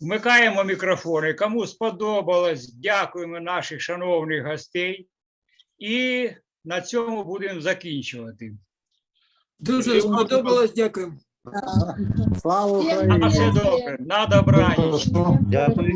A: Вмикаємо мікрофони. Кому сподобалось, дякуємо наших шановних гостей. І на цьому будемо закінчувати.
D: Дуже сподобалось, дякую.
G: Слава
A: На
G: Україні!
A: все добре, на добраніч.
L: Дякую.